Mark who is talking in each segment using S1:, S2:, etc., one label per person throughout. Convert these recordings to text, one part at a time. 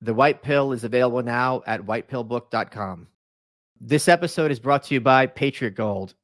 S1: The White Pill is available now at whitepillbook.com. This episode is brought to you by Patriot Gold.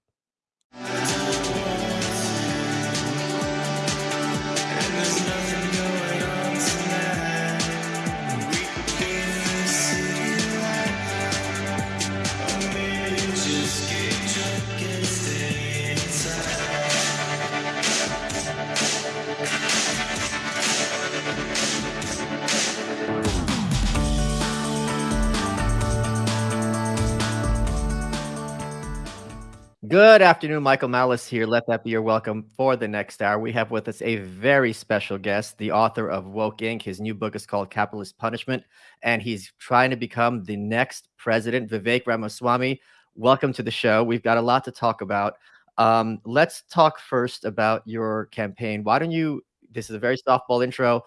S1: Good afternoon, Michael Malice here. Let that be your welcome for the next hour. We have with us a very special guest, the author of Woke Inc. His new book is called Capitalist Punishment, and he's trying to become the next president, Vivek Ramaswamy. Welcome to the show. We've got a lot to talk about. Um, let's talk first about your campaign. Why don't you? This is a very softball intro.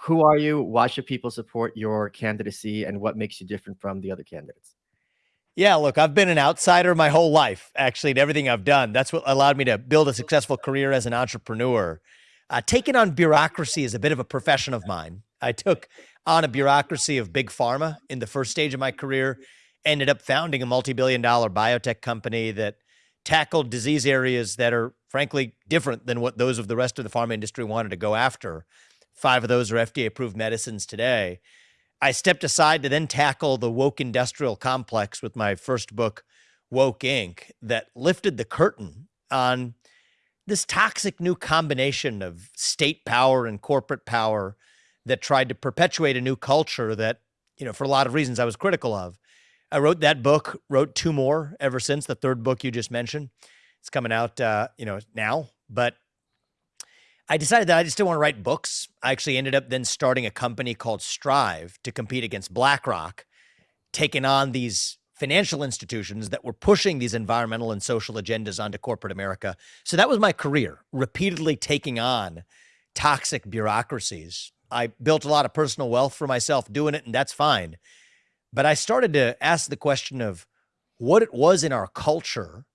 S1: Who are you? Why should people support your candidacy, and what makes you different from the other candidates?
S2: Yeah, look, I've been an outsider my whole life, actually, in everything I've done. That's what allowed me to build a successful career as an entrepreneur. Uh, taking on bureaucracy is a bit of a profession of mine. I took on a bureaucracy of big pharma in the first stage of my career, ended up founding a multi billion dollar biotech company that tackled disease areas that are, frankly, different than what those of the rest of the pharma industry wanted to go after. Five of those are FDA approved medicines today. I stepped aside to then tackle the woke industrial complex with my first book, Woke Inc., that lifted the curtain on this toxic new combination of state power and corporate power that tried to perpetuate a new culture that, you know, for a lot of reasons I was critical of. I wrote that book, wrote two more ever since the third book you just mentioned. It's coming out, uh, you know, now. But I decided that I just didn't want to write books. I actually ended up then starting a company called Strive to compete against BlackRock, taking on these financial institutions that were pushing these environmental and social agendas onto corporate America. So that was my career, repeatedly taking on toxic bureaucracies. I built a lot of personal wealth for myself doing it, and that's fine. But I started to ask the question of what it was in our culture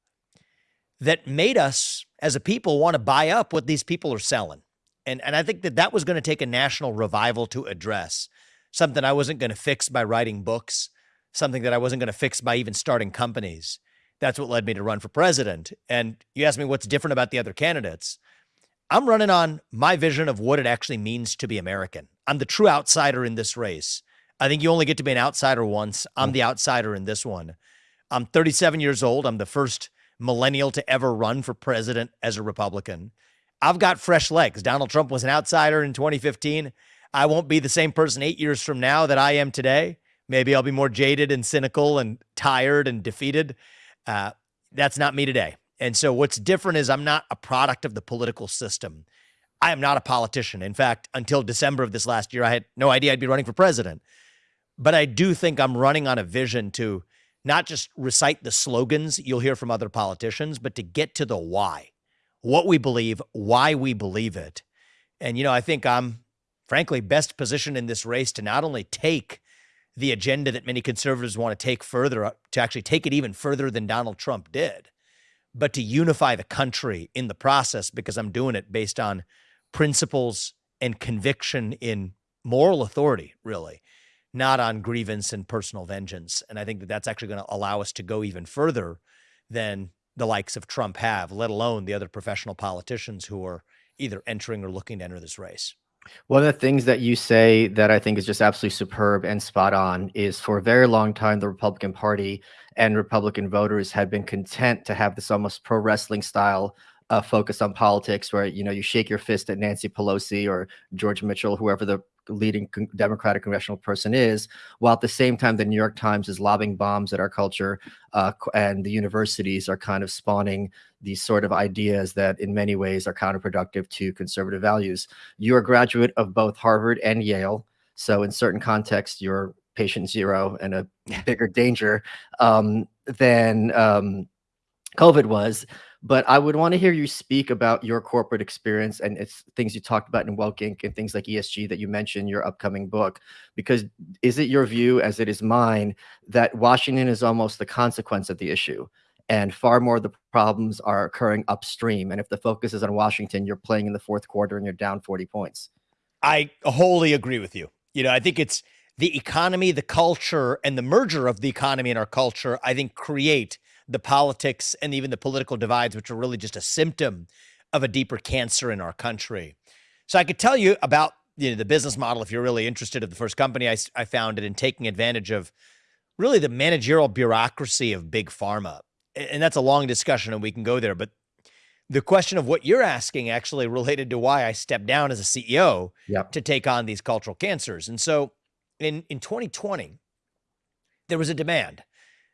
S2: that made us as a people want to buy up what these people are selling. And, and I think that that was going to take a national revival to address something I wasn't going to fix by writing books, something that I wasn't going to fix by even starting companies. That's what led me to run for president. And you asked me what's different about the other candidates. I'm running on my vision of what it actually means to be American. I'm the true outsider in this race. I think you only get to be an outsider once. I'm mm. the outsider in this one. I'm 37 years old. I'm the first millennial to ever run for president as a Republican. I've got fresh legs. Donald Trump was an outsider in 2015. I won't be the same person eight years from now that I am today. Maybe I'll be more jaded and cynical and tired and defeated. Uh, that's not me today. And so what's different is I'm not a product of the political system. I am not a politician. In fact, until December of this last year, I had no idea I'd be running for president. But I do think I'm running on a vision to not just recite the slogans you'll hear from other politicians, but to get to the why, what we believe, why we believe it. And, you know, I think I'm frankly best positioned in this race to not only take the agenda that many conservatives want to take further, uh, to actually take it even further than Donald Trump did, but to unify the country in the process because I'm doing it based on principles and conviction in moral authority, really not on grievance and personal vengeance. And I think that that's actually going to allow us to go even further than the likes of Trump have, let alone the other professional politicians who are either entering or looking to enter this race.
S1: One of the things that you say that I think is just absolutely superb and spot on is for a very long time, the Republican Party and Republican voters had been content to have this almost pro wrestling style uh, focus on politics where, you know, you shake your fist at Nancy Pelosi or George Mitchell, whoever the leading con- Democratic congressional person is, while at the same time the New York Times is lobbing bombs at our culture, uh, and the universities are kind of spawning these sort of ideas that, in many ways, are counterproductive to conservative values. You're a graduate of both Harvard and Yale, so in certain contexts, you're patient zero and a bigger danger um, than um, COVID was. But I would want to hear you speak about your corporate experience and it's things you talked about in Inc. and things like ESG that you mentioned your upcoming book. Because is it your view, as it is mine, that Washington is almost the consequence of the issue? And far more of the problems are occurring upstream. And if the focus is on Washington, you're playing in the fourth quarter and you're down 40 points.
S2: I wholly agree with you. You know, I think it's the economy, the culture, and the merger of the economy and our culture, I think, create the politics and even the political divides, which are really just a symptom of a deeper cancer in our country. So I could tell you about you know, the business model if you're really interested of the first company I, I founded in taking advantage of really the managerial bureaucracy of big pharma. And that's a long discussion and we can go there. But the question of what you're asking actually related to why I stepped down as a CEO
S1: yep.
S2: to take on these cultural cancers. And so in, in 2020, there was a demand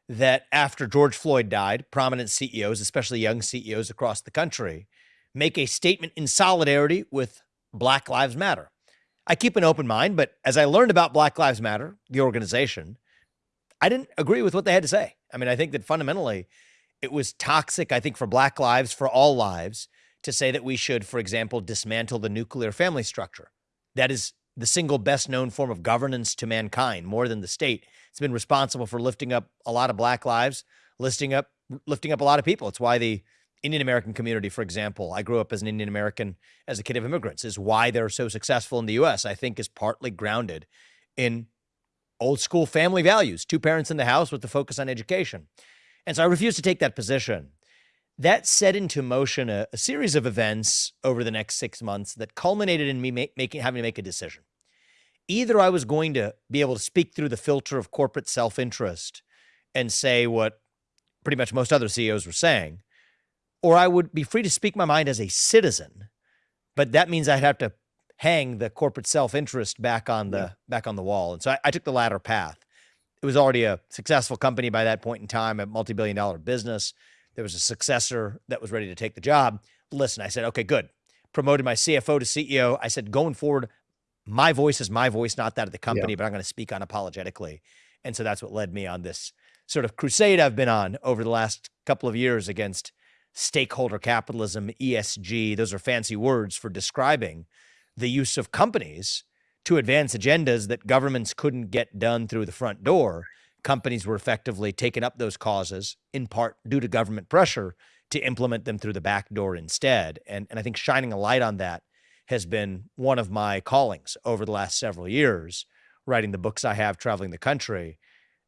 S2: that after George Floyd died, prominent CEOs, especially young CEOs across the country, make a statement in solidarity with Black Lives Matter. I keep an open mind, but as I learned about Black Lives Matter, the organization, I didn't agree with what they had to say. I mean, I think that fundamentally it was toxic, I think, for Black lives, for all lives, to say that we should, for example, dismantle the nuclear family structure. That is the single best known form of governance to mankind, more than the state. It's been responsible for lifting up a lot of black lives, lifting up lifting up a lot of people. It's why the Indian American community, for example, I grew up as an Indian American as a kid of immigrants, is why they're so successful in the US, I think is partly grounded in old school family values, two parents in the house with the focus on education. And so I refuse to take that position. That set into motion a, a series of events over the next six months that culminated in me make, making having to make a decision either I was going to be able to speak through the filter of corporate self interest and say what pretty much most other CEOs were saying, or I would be free to speak my mind as a citizen. But that means I'd have to hang the corporate self interest back on the yeah. back on the wall. And so I, I took the latter path. It was already a successful company by that point in time, a multi billion dollar business. There was a successor that was ready to take the job. Listen, I said, okay, good. Promoted my CFO to CEO. I said, going forward, my voice is my voice, not that of the company, yeah. but I'm going to speak unapologetically. And so that's what led me on this sort of crusade I've been on over the last couple of years against stakeholder capitalism, ESG. Those are fancy words for describing the use of companies to advance agendas that governments couldn't get done through the front door. Companies were effectively taking up those causes in part due to government pressure to implement them through the back door instead. And, and I think shining a light on that has been one of my callings over the last several years, writing the books I have, traveling the country.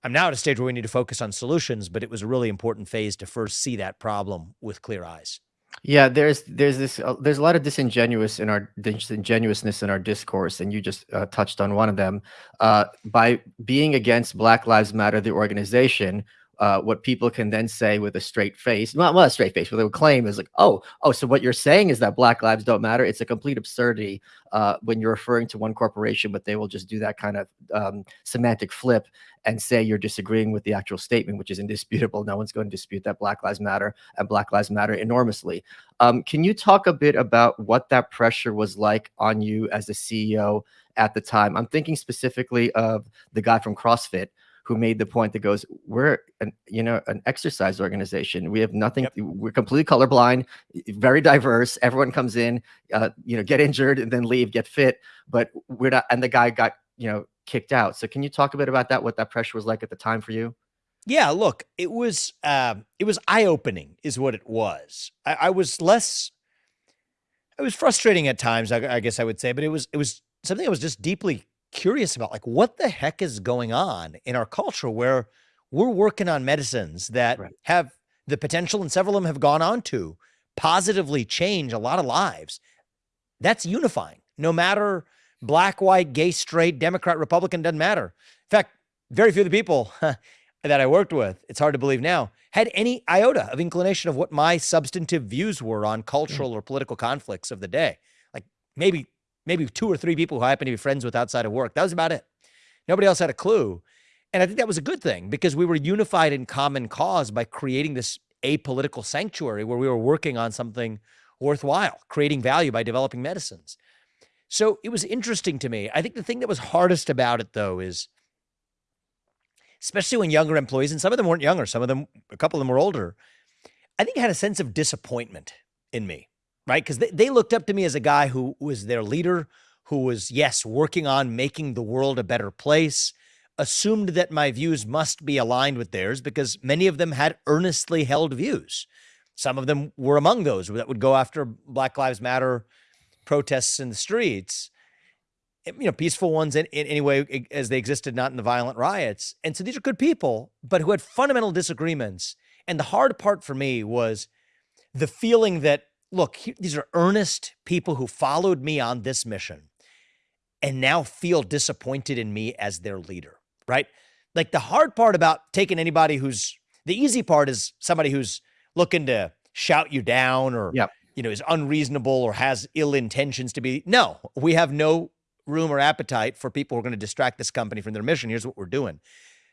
S2: I'm now at a stage where we need to focus on solutions, but it was a really important phase to first see that problem with clear eyes.
S1: Yeah, there's there's this uh, there's a lot of disingenuous in our disingenuousness in our discourse, and you just uh, touched on one of them. Uh, by being against Black Lives Matter, the organization, uh, what people can then say with a straight face, not well, a straight face, what they would claim is like, oh, oh, so what you're saying is that Black lives don't matter. It's a complete absurdity uh, when you're referring to one corporation, but they will just do that kind of um, semantic flip and say you're disagreeing with the actual statement, which is indisputable. No one's going to dispute that Black Lives Matter and Black Lives Matter enormously. Um, can you talk a bit about what that pressure was like on you as a CEO at the time? I'm thinking specifically of the guy from CrossFit who made the point that goes, we're an, you know, an exercise organization. We have nothing, yep. we're completely colorblind, very diverse. Everyone comes in, uh, you know, get injured and then leave, get fit, but we're not, and the guy got, you know, kicked out. So can you talk a bit about that, what that pressure was like at the time for you?
S2: Yeah, look, it was, uh, it was eye opening is what it was. I, I was less, it was frustrating at times, I, I guess I would say, but it was, it was something I was just deeply curious about like what the heck is going on in our culture where we're working on medicines that right. have the potential and several of them have gone on to positively change a lot of lives. That's unifying. No matter black, white, gay, straight, Democrat, Republican, doesn't matter. In fact, very few of the people that I worked with, it's hard to believe now, had any iota of inclination of what my substantive views were on cultural mm. or political conflicts of the day. Like maybe maybe two or three people who I happen to be friends with outside of work. That was about it. Nobody else had a clue. And I think that was a good thing because we were unified in common cause by creating this apolitical sanctuary where we were working on something worthwhile, creating value by developing medicines. So it was interesting to me. I think the thing that was hardest about it, though, is especially when younger employees, and some of them weren't younger, some of them, a couple of them were older, I think had a sense of disappointment in me right? Because they, they looked up to me as a guy who was their leader, who was, yes, working on making the world a better place, assumed that my views must be aligned with theirs because many of them had earnestly held views. Some of them were among those that would go after Black Lives Matter protests in the streets. Eh, you know, peaceful ones in, in any way eh, as they existed, not in the violent riots. And so these are good people, but who had fundamental disagreements. And the hard part for me was the feeling that, look, these are earnest people who followed me on this mission and now feel disappointed in me as their leader, right? Like the hard part about taking anybody who's the easy part is somebody who's looking to shout you down or yep. you know is unreasonable or has ill intentions to be. No, we have no room or appetite for people who are going to distract this company from their mission. Here's what we're doing.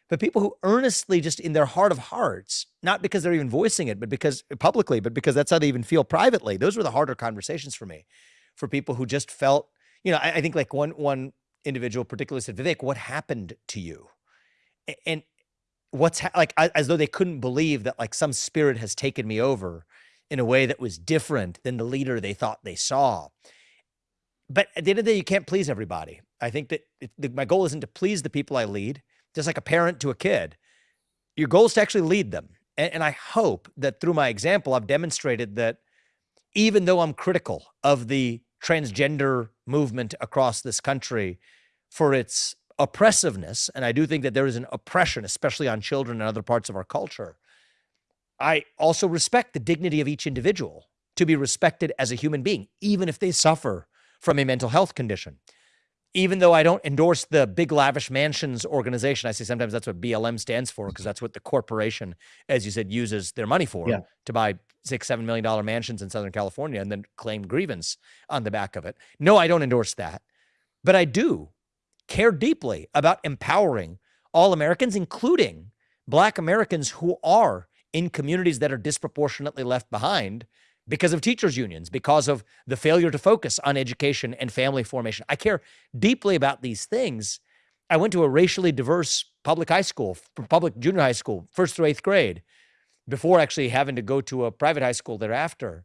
S2: But people who earnestly, just in their heart of hearts, not because they're even voicing it, but because publicly, but because that's how they even feel privately, those were the harder conversations for me. For people who just felt, you know, I, I think like one one individual particularly said, Vivek, what happened to you? And what's like as though they couldn't believe that like some spirit has taken me over in a way that was different than the leader they thought they saw but at the end of the day, you can't please everybody. I think that it, the, my goal isn't to please the people I lead, just like a parent to a kid. Your goal is to actually lead them. And, and I hope that through my example, I've demonstrated that even though I'm critical of the transgender movement across this country for its oppressiveness, and I do think that there is an oppression, especially on children and other parts of our culture, I also respect the dignity of each individual to be respected as a human being, even if they suffer from a mental health condition. Even though I don't endorse the big lavish mansions organization, I say sometimes that's what BLM stands for because that's what the corporation, as you said, uses their money for yeah. to buy six, seven million dollar mansions in Southern California and then claim grievance on the back of it. No, I don't endorse that. But I do care deeply about empowering all Americans, including Black Americans who are in communities that are disproportionately left behind because of teachers unions, because of the failure to focus on education and family formation. I care deeply about these things. I went to a racially diverse public high school, public junior high school, first through eighth grade, before actually having to go to a private high school thereafter.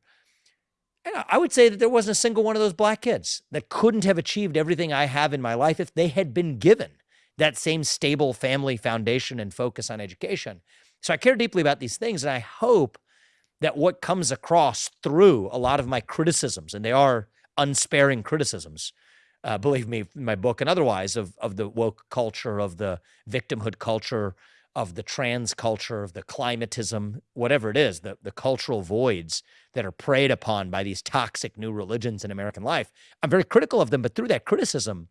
S2: And I would say that there wasn't a single one of those black kids that couldn't have achieved everything I have in my life if they had been given that same stable family foundation and focus on education. So I care deeply about these things. And I hope that what comes across through a lot of my criticisms, and they are unsparing criticisms, uh, believe me, in my book and otherwise, of, of the woke culture, of the victimhood culture, of the trans culture, of the climatism, whatever it is, the, the cultural voids that are preyed upon by these toxic new religions in American life. I'm very critical of them, but through that criticism,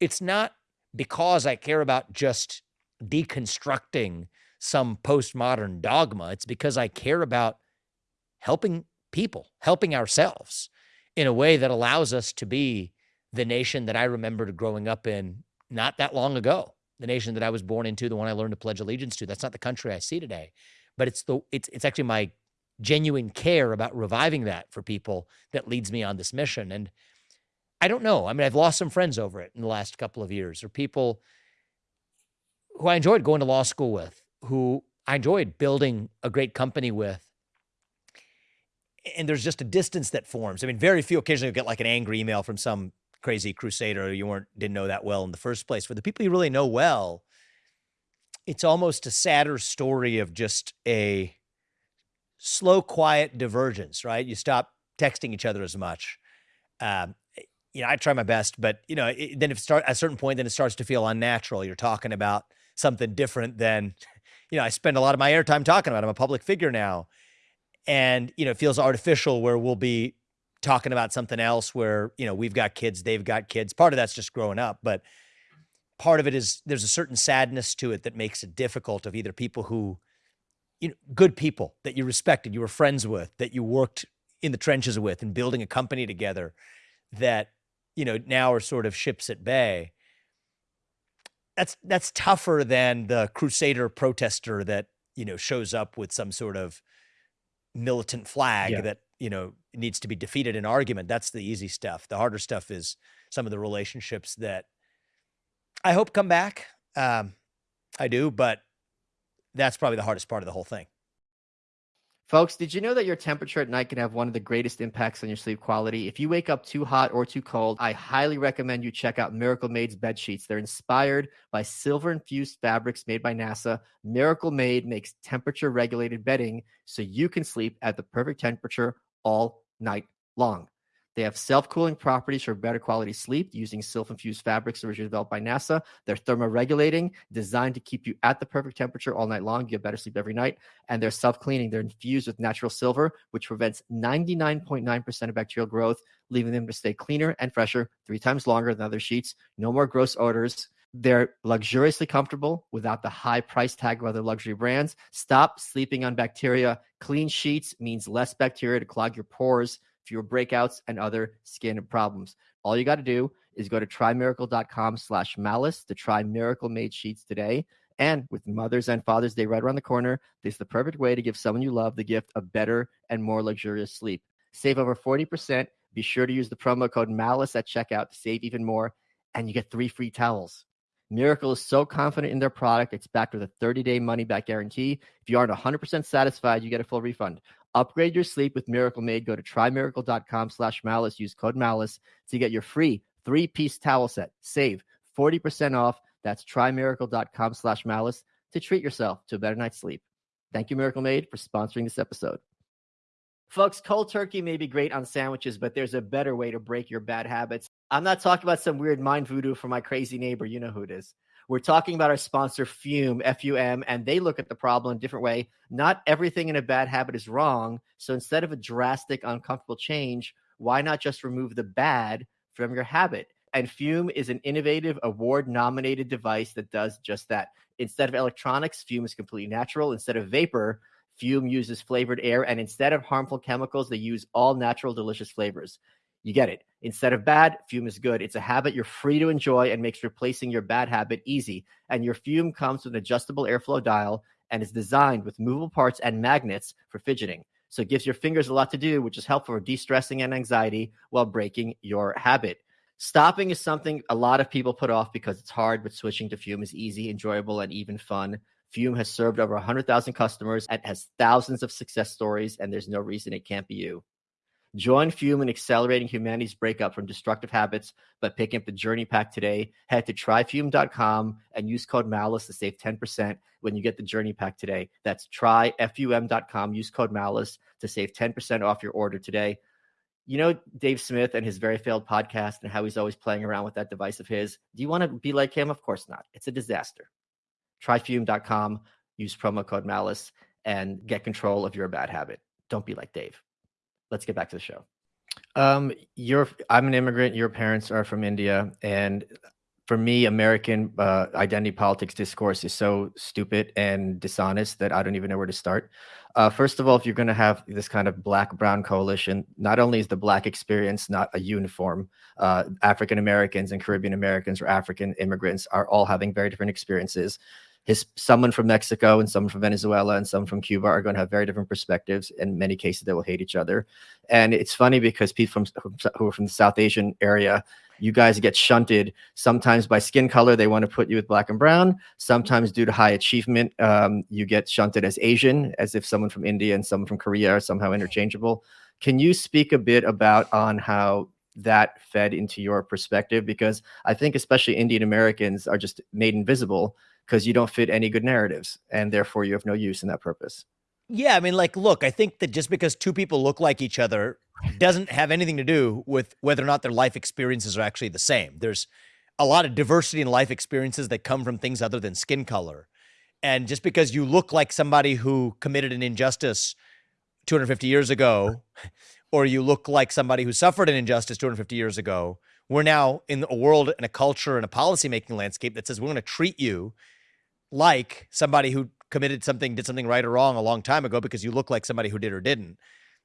S2: it's not because I care about just deconstructing some postmodern dogma. It's because I care about helping people, helping ourselves in a way that allows us to be the nation that I remembered growing up in not that long ago, the nation that I was born into, the one I learned to pledge allegiance to. That's not the country I see today, but it's the it's it's actually my genuine care about reviving that for people that leads me on this mission. And I don't know. I mean, I've lost some friends over it in the last couple of years, or people who I enjoyed going to law school with, who I enjoyed building a great company with, and there's just a distance that forms. I mean, very few occasionally you get like an angry email from some crazy crusader you weren't didn't know that well in the first place. For the people you really know well, it's almost a sadder story of just a slow, quiet divergence. Right? You stop texting each other as much. Um, you know, I try my best, but you know, it, then if start at a certain point, then it starts to feel unnatural. You're talking about something different than, you know, I spend a lot of my airtime talking about. I'm a public figure now and you know it feels artificial where we'll be talking about something else where you know we've got kids they've got kids. Part of that's just growing up but part of it is there's a certain sadness to it that makes it difficult of either people who you know good people that you respected you were friends with that you worked in the trenches with and building a company together that you know now are sort of ships at bay. That's that's tougher than the crusader protester that you know shows up with some sort of militant flag yeah. that you know needs to be defeated in argument that's the easy stuff. The harder stuff is some of the relationships that i hope come back. Um i do but that's probably the hardest part of the whole thing
S1: Folks, did you know that your temperature at night can have one of the greatest impacts on your sleep quality? If you wake up too hot or too cold, I highly recommend you check out Miracle Made's bed sheets. They're inspired by silver infused fabrics made by NASA. Miracle Made makes temperature regulated bedding so you can sleep at the perfect temperature all night long. They have self-cooling properties for better quality sleep using silk-infused fabrics originally developed by NASA. They're thermoregulating, designed to keep you at the perfect temperature all night long. You get better sleep every night. And they're self-cleaning. They're infused with natural silver, which prevents 99.9% of bacterial growth, leaving them to stay cleaner and fresher three times longer than other sheets. No more gross odors. They're luxuriously comfortable without the high price tag of other luxury brands. Stop sleeping on bacteria. Clean sheets means less bacteria to clog your pores, fewer breakouts, and other skin problems. All you got to do is go to trymiracle.com slash malice to try Miracle Made Sheets today. And with Mother's and Father's Day right around the corner, this is the perfect way to give someone you love the gift of better and more luxurious sleep. Save over 40%. Be sure to use the promo code MALICE at checkout to save even more, and you get three free towels. Miracle is so confident in their product, it's backed with a 30 day money back guarantee. If you aren't 100% satisfied, you get a full refund. Upgrade your sleep with Miracle Made. Go to trymiracle.com slash malice. Use code malice to get your free three piece towel set. Save 40% off. That's trymiracle.com slash malice to treat yourself to a better night's sleep. Thank you, Miracle Made, for sponsoring this episode. Folks, cold turkey may be great on sandwiches, but there's a better way to break your bad habits. I'm not talking about some weird mind voodoo for my crazy neighbor. You know who it is. We're talking about our sponsor, Fume, F U M, and they look at the problem a different way. Not everything in a bad habit is wrong. So instead of a drastic, uncomfortable change, why not just remove the bad from your habit? And Fume is an innovative, award nominated device that does just that. Instead of electronics, Fume is completely natural. Instead of vapor, Fume uses flavored air. And instead of harmful chemicals, they use all natural, delicious flavors. You get it. Instead of bad, Fume is good. It's a habit you're free to enjoy and makes replacing your bad habit easy. And your Fume comes with an adjustable airflow dial and is designed with movable parts and magnets for fidgeting. So it gives your fingers a lot to do, which is helpful for de stressing and anxiety while breaking your habit. Stopping is something a lot of people put off because it's hard, but switching to Fume is easy, enjoyable, and even fun. Fume has served over 100,000 customers and has thousands of success stories, and there's no reason it can't be you. Join Fume in accelerating humanity's breakup from destructive habits by picking up the Journey Pack today. Head to tryfume.com and use code MALICE to save 10% when you get the Journey Pack today. That's tryfum.com. Use code MALICE to save 10% off your order today. You know Dave Smith and his very failed podcast and how he's always playing around with that device of his. Do you want to be like him? Of course not. It's a disaster. Tryfume.com. Use promo code MALICE and get control of your bad habit. Don't be like Dave let's get back to the show. Um, you're I'm an immigrant. Your parents are from India, and for me, American uh, identity politics discourse is so stupid and dishonest that I don't even know where to start. Uh, first of all, if you're going to have this kind of black brown coalition, not only is the black experience not a uniform, uh, African Americans and Caribbean Americans or African immigrants are all having very different experiences his someone from Mexico and someone from Venezuela and some from Cuba are going to have very different perspectives. In many cases, they will hate each other. And it's funny because people from who are from the South Asian area, you guys get shunted sometimes by skin color. They want to put you with black and brown. Sometimes due to high achievement, um, you get shunted as Asian, as if someone from India and someone from Korea are somehow interchangeable. Can you speak a bit about on how that fed into your perspective? Because I think especially Indian Americans are just made invisible because you don't fit any good narratives and therefore you have no use in that purpose.
S2: Yeah, I mean, like, look, I think that just because two people look like each other doesn't have anything to do with whether or not their life experiences are actually the same. There's a lot of diversity in life experiences that come from things other than skin color. And just because you look like somebody who committed an injustice 250 years ago, or you look like somebody who suffered an injustice 250 years ago, we're now in a world and a culture and a policymaking landscape that says we're going to treat you like somebody who committed something, did something right or wrong a long time ago because you look like somebody who did or didn't.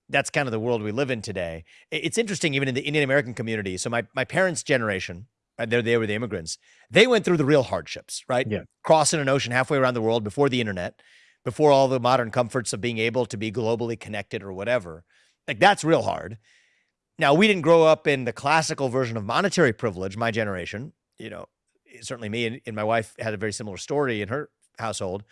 S2: That's kind of the world we live in today. It's interesting, even in the Indian American community. So my my parents' generation, uh, they they were the immigrants. They went through the real hardships, right?
S1: Yeah.
S2: Crossing an ocean halfway around the world before the internet, before all the modern comforts of being able to be globally connected or whatever. Like that's real hard. Now we didn't grow up in the classical version of monetary privilege. My generation, you know, certainly me and, and my wife had a very similar story in her household.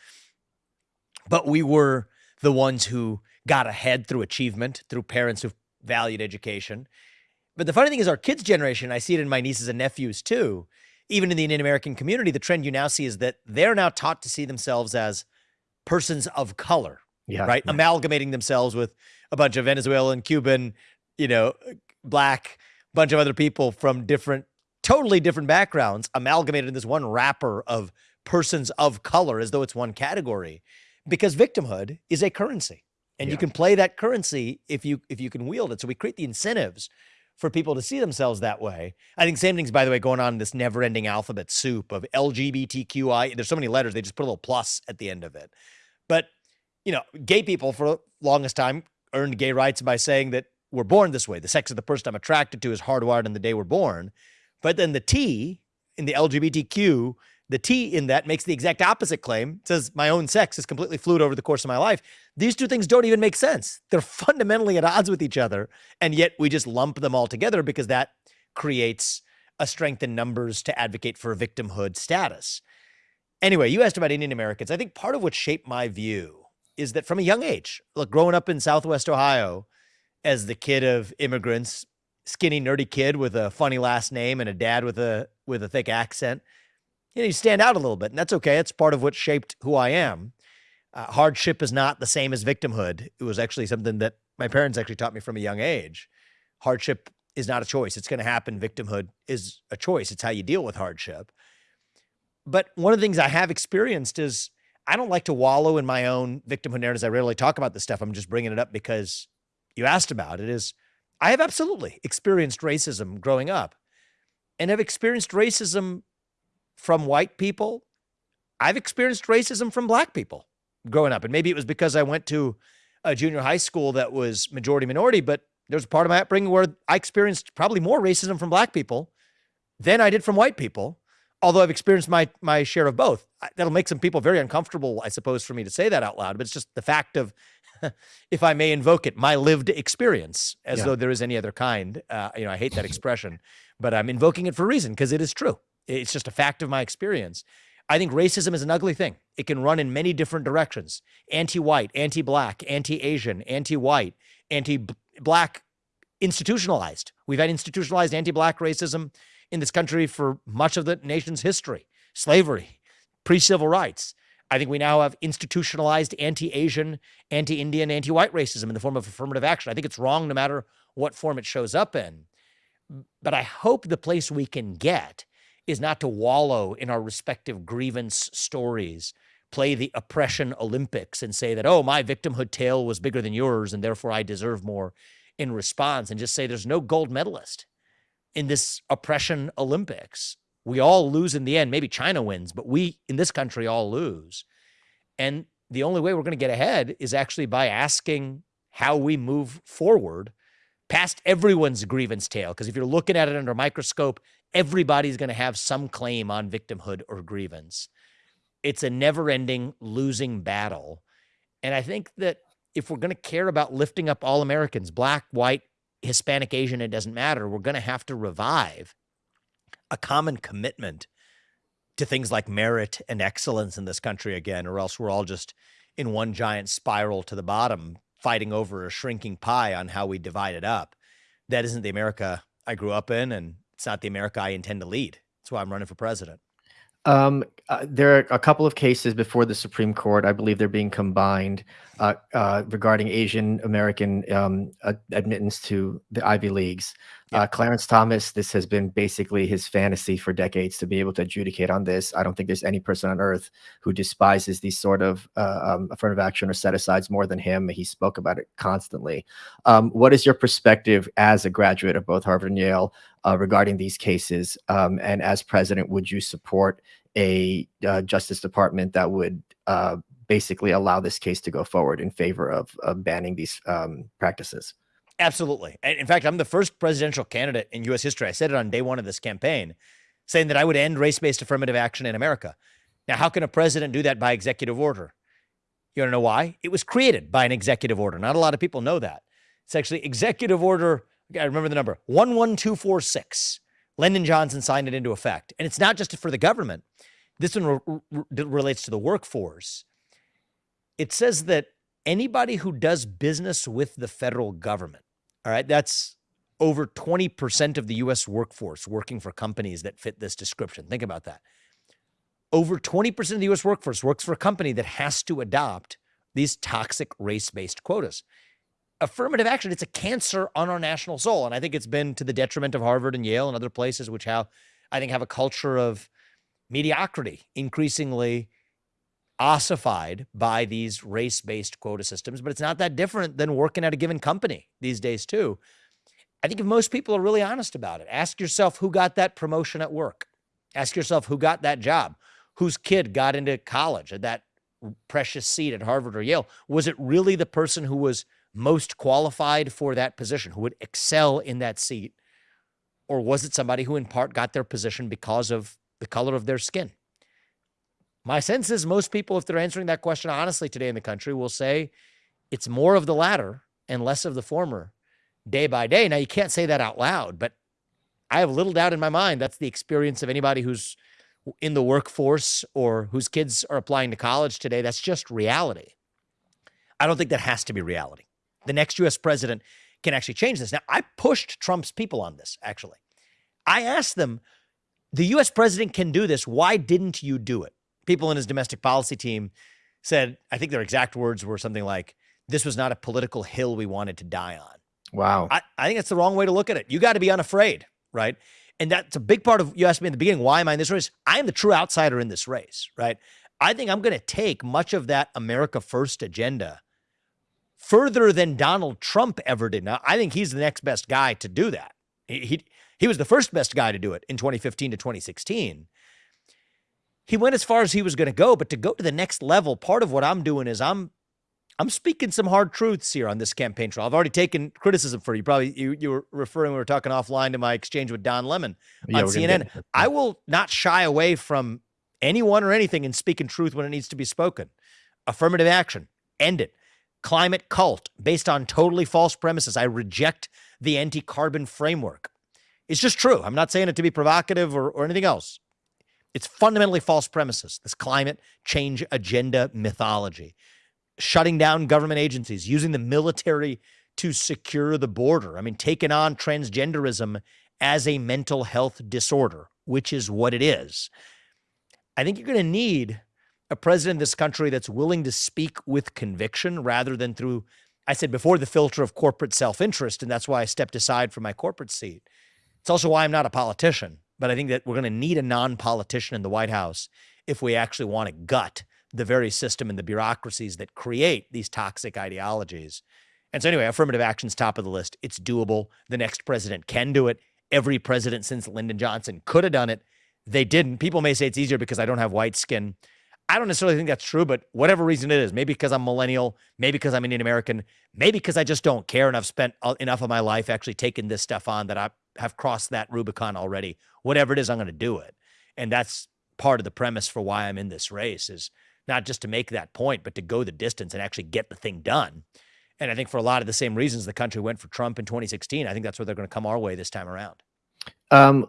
S2: But we were the ones who got ahead through achievement, through parents who valued education. But the funny thing is, our kids' generation, I see it in my nieces and nephews too. Even in the Indian American community, the trend you now see is that they're now taught to see themselves as persons of color,
S1: yeah,
S2: right?
S1: Yeah.
S2: Amalgamating themselves with a bunch of Venezuelan, Cuban, you know, black, bunch of other people from different, totally different backgrounds amalgamated in this one wrapper of persons of color as though it's one category because victimhood is a currency. And yeah. you can play that currency if you if you can wield it. So we create the incentives for people to see themselves that way. I think same things by the way going on in this never-ending alphabet soup of lgbtqi there's so many letters they just put a little plus at the end of it. But you know gay people for the longest time earned gay rights by saying that we're born this way. The sex of the person i'm attracted to is hardwired in the day we're born but then the t in the lgbtq the T in that makes the exact opposite claim. It says my own sex is completely fluid over the course of my life. These two things don't even make sense. They're fundamentally at odds with each other. And yet we just lump them all together because that creates a strength in numbers to advocate for victimhood status. Anyway, you asked about Indian Americans. I think part of what shaped my view is that from a young age, look, growing up in Southwest Ohio as the kid of immigrants, skinny, nerdy kid with a funny last name and a dad with a with a thick accent you know, you stand out a little bit, and that's okay. It's part of what shaped who I am. Uh, hardship is not the same as victimhood. It was actually something that my parents actually taught me from a young age. Hardship is not a choice. It's going to happen. Victimhood is a choice. It's how you deal with hardship. But one of the things I have experienced is I don't like to wallow in my own victimhood narratives. I rarely talk about this stuff. I'm just bringing it up because you asked about it. Is I have absolutely experienced racism growing up and have experienced racism from white people. I've experienced racism from black people growing up. And maybe it was because I went to a junior high school that was majority minority, but there's a part of my upbringing where I experienced probably more racism from black people than I did from white people. Although I've experienced my my share of both. That'll make some people very uncomfortable, I suppose, for me to say that out loud. But it's just the fact of, if I may invoke it, my lived experience, as yeah. though there is any other kind. Uh, you know, I hate that expression, but I'm invoking it for a reason because it is true. It's just a fact of my experience. I think racism is an ugly thing. It can run in many different directions anti white, anti black, anti Asian, anti white, anti black, institutionalized. We've had institutionalized anti black racism in this country for much of the nation's history slavery, pre civil rights. I think we now have institutionalized anti Asian, anti Indian, anti white racism in the form of affirmative action. I think it's wrong no matter what form it shows up in. But I hope the place we can get is not to wallow in our respective grievance stories, play the oppression Olympics and say that, oh, my victimhood tale was bigger than yours and therefore I deserve more in response, and just say there's no gold medalist in this oppression Olympics. We all lose in the end. Maybe China wins, but we in this country all lose. And the only way we're going to get ahead is actually by asking how we move forward past everyone's grievance tale. Because if you're looking at it under a microscope, everybody's going to have some claim on victimhood or grievance. It's a never ending losing battle. And I think that if we're going to care about lifting up all Americans, black, white, Hispanic, Asian, it doesn't matter, we're going to have to revive a common commitment to things like merit and excellence in this country again, or else we're all just in one giant spiral to the bottom, fighting over a shrinking pie on how we divide it up. That isn't the America I grew up in, and it's not the America I intend to lead. That's why I'm running for president.
S1: Um, uh, there are a couple of cases before the Supreme Court. I believe they're being combined uh, uh, regarding Asian American um, admittance to the Ivy Leagues. Yeah. Uh, Clarence Thomas, this has been basically his fantasy for decades to be able to adjudicate on this. I don't think there's any person on earth who despises these sort of uh, um, affirmative action or set asides more than him. He spoke about it constantly. Um, what is your perspective as a graduate of both Harvard and Yale uh, regarding these cases? Um, and as president, would you support a uh, Justice Department that would uh, basically allow this case to go forward in favor of, of banning these um, practices?
S2: Absolutely. And In fact, I'm the first presidential candidate in U.S. history. I said it on day one of this campaign, saying that I would end race based affirmative action in America. Now, how can a president do that by executive order? You want to know why? It was created by an executive order. Not a lot of people know that. It's actually executive order, I remember the number 11246. Lyndon Johnson signed it into effect. And it's not just for the government, this one re- re- relates to the workforce. It says that anybody who does business with the federal government all right. That's over 20% of the US workforce working for companies that fit this description. Think about that. Over 20% of the US workforce works for a company that has to adopt these toxic race based quotas. affirmative action, it's a cancer on our national soul. And I think it's been to the detriment of Harvard and Yale and other places, which have, I think, have a culture of mediocrity, increasingly ossified by these race-based quota systems. But it's not that different than working at a given company these days, too. I think if most people are really honest about it, ask yourself who got that promotion at work. Ask yourself who got that job, whose kid got into college at that precious seat at Harvard or Yale. Was it really the person who was most qualified for that position, who would excel in that seat? Or was it somebody who in part got their position because of the color of their skin? My sense is most people, if they're answering that question honestly today in the country, will say it's more of the latter and less of the former day by day. Now, you can't say that out loud, but I have little doubt in my mind that's the experience of anybody who's in the workforce or whose kids are applying to college today. That's just reality. I don't think that has to be reality. The next US president can actually change this. Now, I pushed Trump's people on this, actually. I asked them, the US president can do this. Why didn't you do it? People in his domestic policy team said, I think their exact words were something like, this was not a political hill we wanted to die on.
S1: Wow.
S2: I, I think that's the wrong way to look at it. You got to be unafraid, right? And that's a big part of you asked me in the beginning, why am I in this race? I am the true outsider in this race, right? I think I'm going to take much of that America First agenda further than Donald Trump ever did. Now, I think he's the next best guy to do that. He, he, he was the first best guy to do it in 2015 to 2016. He went as far as he was going to go, but to go to the next level, part of what I'm doing is I'm I'm speaking some hard truths here on this campaign trail. I've already taken criticism for you. Probably you, you were referring, we were talking offline to my exchange with Don Lemon yeah, on CNN. I will not shy away from anyone or anything in speaking truth when it needs to be spoken. Affirmative action, end it. Climate cult based on totally false premises. I reject the anti carbon framework. It's just true. I'm not saying it to be provocative or, or anything else. It's fundamentally false premises, this climate change agenda mythology shutting down government agencies, using the military to secure the border. I mean, taking on transgenderism as a mental health disorder, which is what it is. I think you're going to need a president in this country that's willing to speak with conviction rather than through, I said before, the filter of corporate self interest. And that's why I stepped aside from my corporate seat. It's also why I'm not a politician. But I think that we're going to need a non politician in the White House if we actually want to gut the very system and the bureaucracies that create these toxic ideologies. And so, anyway, affirmative action's top of the list. It's doable. The next president can do it. Every president since Lyndon Johnson could have done it. They didn't. People may say it's easier because I don't have white skin. I don't necessarily think that's true, but whatever reason it is, maybe because I'm millennial, maybe because I'm Indian American, maybe because I just don't care and I've spent uh, enough of my life actually taking this stuff on that I have crossed that Rubicon already. Whatever it is, I'm going to do it. And that's part of the premise for why I'm in this race is not just to make that point, but to go the distance and actually get the thing done. And I think for a lot of the same reasons the country went for Trump in 2016, I think that's where they're going to come our way this time around.
S1: Um,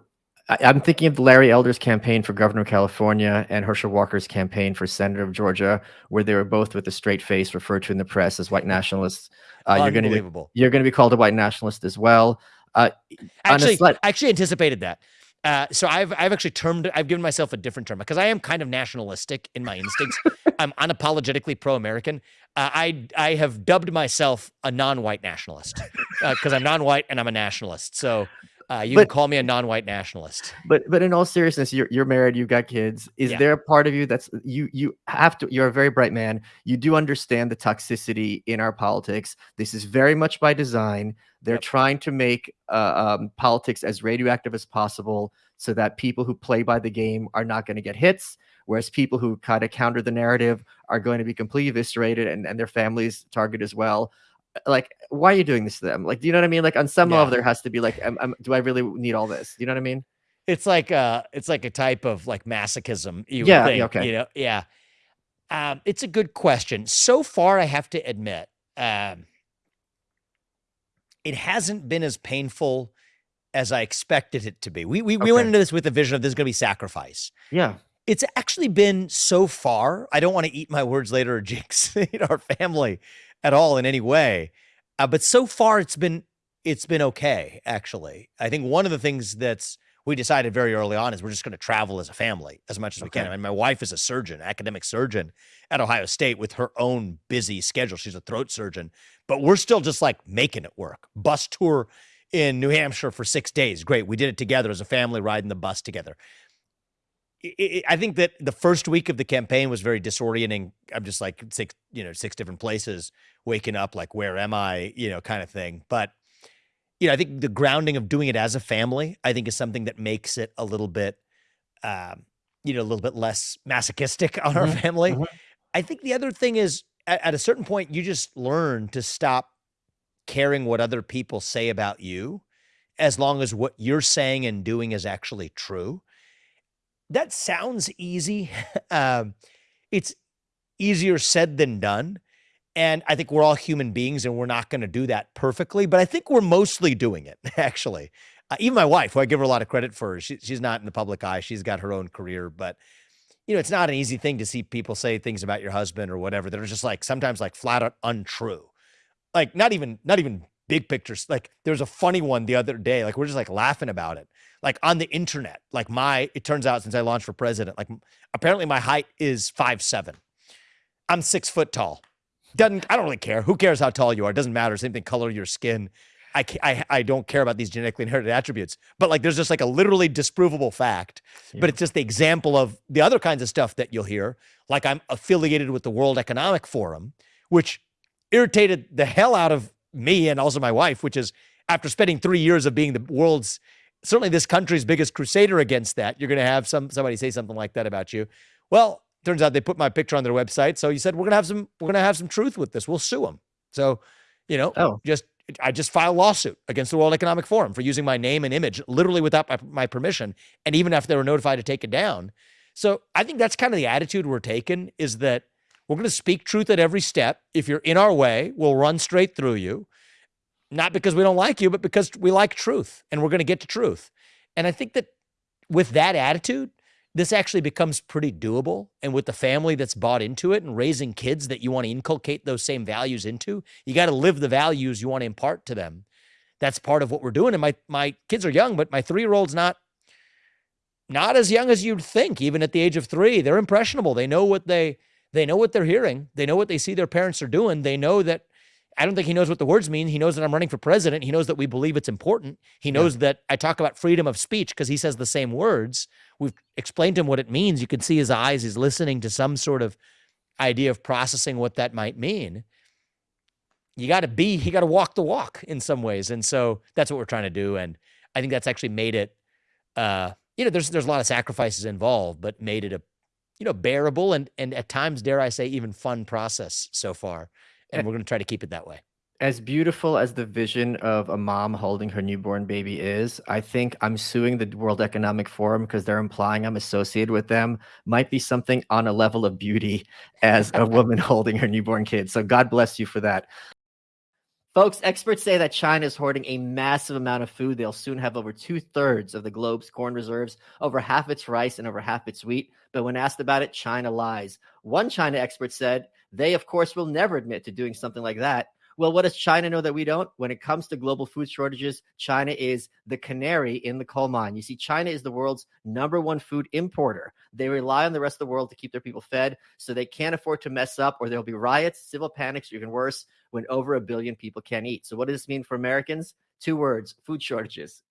S1: I, am thinking of Larry Elder's campaign for governor of California and Herschel Walker's campaign for senator of Georgia, where they were both with a straight face referred to in the press as white nationalists. Uh, you're going to be you're going to be called a white nationalist as well. Uh,
S2: actually, I actually anticipated that. Uh, so I've I've actually termed I've given myself a different term because I am kind of nationalistic in my instincts. I'm unapologetically pro-American. Uh, I I have dubbed myself a non-white nationalist because uh, I'm non-white and I'm a nationalist. So uh, you but, can call me a non-white nationalist.
S1: But but in all seriousness, you're you're married, you've got kids. Is yeah. there a part of you that's you you have to? You're a very bright man. You do understand the toxicity in our politics. This is very much by design. They're yep. trying to make uh, um, politics as radioactive as possible, so that people who play by the game are not going to get hits, whereas people who kind of counter the narrative are going to be completely eviscerated and and their families targeted as well like why are you doing this to them? Like do you know what i mean? Like on some yeah. level there has to be like am, am, do i really need all this? Do you know what i mean?
S2: It's like uh it's like a type of like masochism you yeah, think, okay. you know? Yeah. Um it's a good question. So far i have to admit um it hasn't been as painful as i expected it to be. We we, okay. we went into this with the vision of there's gonna be sacrifice.
S1: Yeah.
S2: It's actually been so far i don't want to eat my words later or jinx our family at all in any way. Uh, but so far, it's been it's been okay. Actually, I think one of the things that's we decided very early on is we're just going to travel as a family as much as we can. I mean, my wife is a surgeon, academic surgeon at Ohio State with her own busy schedule. She's a throat surgeon, but we're still just like making it work. Bus tour in New Hampshire for six days. Great. We did it together as a family, riding the bus together. I think that the first week of the campaign was very disorienting. I'm just like six, you know, six different places, waking up like, where am I, you know, kind of thing. But you know, I think the grounding of doing it as a family, I think, is something that makes it a little bit, um, you know, a little bit less masochistic on our mm-hmm. family. Mm-hmm. I think the other thing is, at, at a certain point, you just learn to stop caring what other people say about you, as long as what you're saying and doing is actually true that sounds easy. um, it's easier said than done. And I think we're all human beings and we're not going to do that perfectly, but I think we're mostly doing it, actually. Uh, even my wife, who I give her a lot of credit for, she, she's not in the public eye. She's got her own career, but you know, it's not an easy thing to see people say things about your husband or whatever that are just like sometimes like flat out untrue. Like not even not even big pictures. Like there was a funny one the other day. Like we're just like laughing about it. Like on the internet. Like my, it turns out since I launched for president, like apparently my height is five seven. I'm six foot tall. Doesn't I don't really care. Who cares how tall you are? It doesn't matter. Same thing, color your skin. I, I, I don't care about these genetically inherited attributes, but like there's just like a literally disprovable fact. Yeah. But it's just the example of the other kinds of stuff that you'll hear. Like I'm affiliated with the World Economic Forum, which irritated the hell out of me and also my wife, which is after spending three years of being the world's certainly this country's biggest crusader against that, you're going to have some somebody say something like that about you. Well, turns out they put my picture on their website, so you said we're going to have some we're going to have some truth with this. We'll sue them. So, you know, oh. just I just filed a lawsuit against the World Economic Forum for using my name and image literally without my, my permission, and even after they were notified to take it down. So I think that's kind of the attitude we're taking is that we're going to speak truth at every step. If you're in our way, we'll run straight through you. Not because we don't like you, but because we like truth and we're going to get to truth. And I think that with that attitude, this actually becomes pretty doable. And with the family that's bought into it and raising kids that you want to inculcate those same values into, you got to live the values you want to impart to them. That's part of what we're doing. And my my kids are young, but my three year old's not not as young as you'd think, even at the age of three. They're impressionable. They know what they they know what they're hearing. They know what they see their parents are doing. They know that I don't think he knows what the words mean. He knows that I'm running for president. He knows that we believe it's important. He knows yeah. that I talk about freedom of speech because he says the same words. We've explained to him what it means. You can see his eyes. He's listening to some sort of idea of processing what that might mean. You got to be, you got to walk the walk in some ways. And so that's what we're trying to do. And I think that's actually made it, uh, you know, there's, there's a lot of sacrifices involved, but made it a you know, bearable and and at times, dare I say, even fun process so far. And we're going to try to keep it that way.
S1: As beautiful as the vision of a mom holding her newborn baby is, I think I'm suing the World Economic Forum because they're implying I'm associated with them. Might be something on a level of beauty as a woman holding her newborn kid. So God bless you for that. Folks, experts say that China is hoarding a massive amount of food. They'll soon have over two thirds of the globe's corn reserves, over half its rice, and over half its wheat. But when asked about it, China lies. One China expert said they, of course, will never admit to doing something like that. Well, what does China know that we don't? When it comes to global food shortages, China is the canary in the coal mine. You see, China is the world's number one food importer. They rely on the rest of the world to keep their people fed, so they can't afford to mess up, or there'll be riots, civil panics, or even worse, when over a billion people can't eat. So, what does this mean for Americans? Two words food shortages.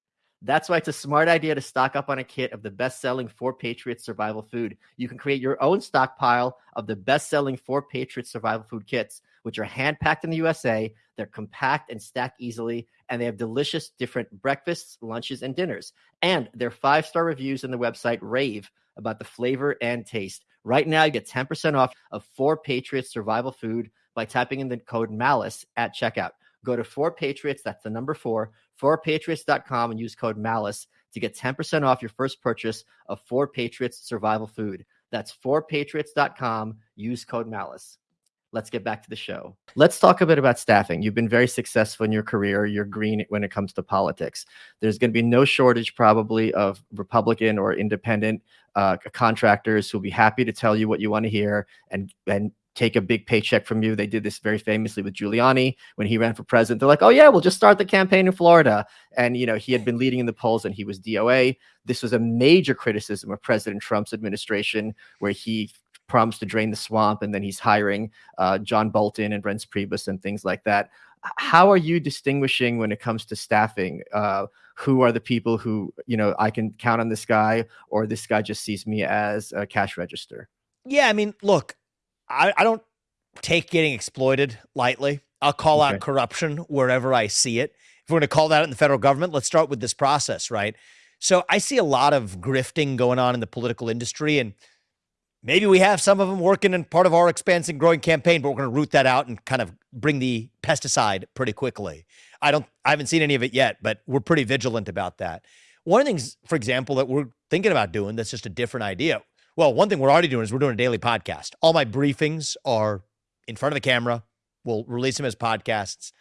S1: That's why it's a smart idea to stock up on a kit of the best selling Four Patriots survival food. You can create your own stockpile of the best selling Four Patriots survival food kits which are hand packed in the USA. They're compact and stack easily, and they have delicious different breakfasts, lunches, and dinners. And their five star reviews on the website rave about the flavor and taste. Right now, you get 10% off of Four Patriots survival food by typing in the code MALICE at checkout. Go to Four Patriots, that's the number four, fourpatriots.com, and use code MALICE to get 10% off your first purchase of Four Patriots survival food. That's fourpatriots.com. Use code MALICE let's get back to the show. Let's talk a bit about staffing. You've been very successful in your career. You're green when it comes to politics. There's going to be no shortage, probably, of Republican or independent uh, contractors who'll be happy to tell you what you want to hear and and take a big paycheck from you. They did this very famously with Giuliani when he ran for president. They're like, "Oh yeah, we'll just start the campaign in Florida." And you know, he had been leading in the polls and he was DOA. This was a major criticism of President Trump's administration where he promised to drain the swamp and then he's hiring uh, John Bolton and Reince Priebus and things like that. How are you distinguishing when it comes to staffing? Uh, who are the people who, you know, I can count on this guy or this guy just sees me as a cash register?
S2: Yeah, I mean, look, I, I don't take getting exploited lightly. I'll call okay. out corruption wherever I see it. If we're going to call that in the federal government, let's start with this process, right? So I see a lot of grifting going on in the political industry, and maybe we have some of them working in part of our expansive growing campaign, but we're going to root that out and kind of bring the pesticide pretty quickly. I don't, I haven't seen any of it yet, but we're pretty vigilant about that. One of the things, for example, that we're thinking about doing that's just a different idea. Well, one thing we're already doing is we're doing a daily podcast. All my briefings are in front of the camera. We'll release them as podcasts.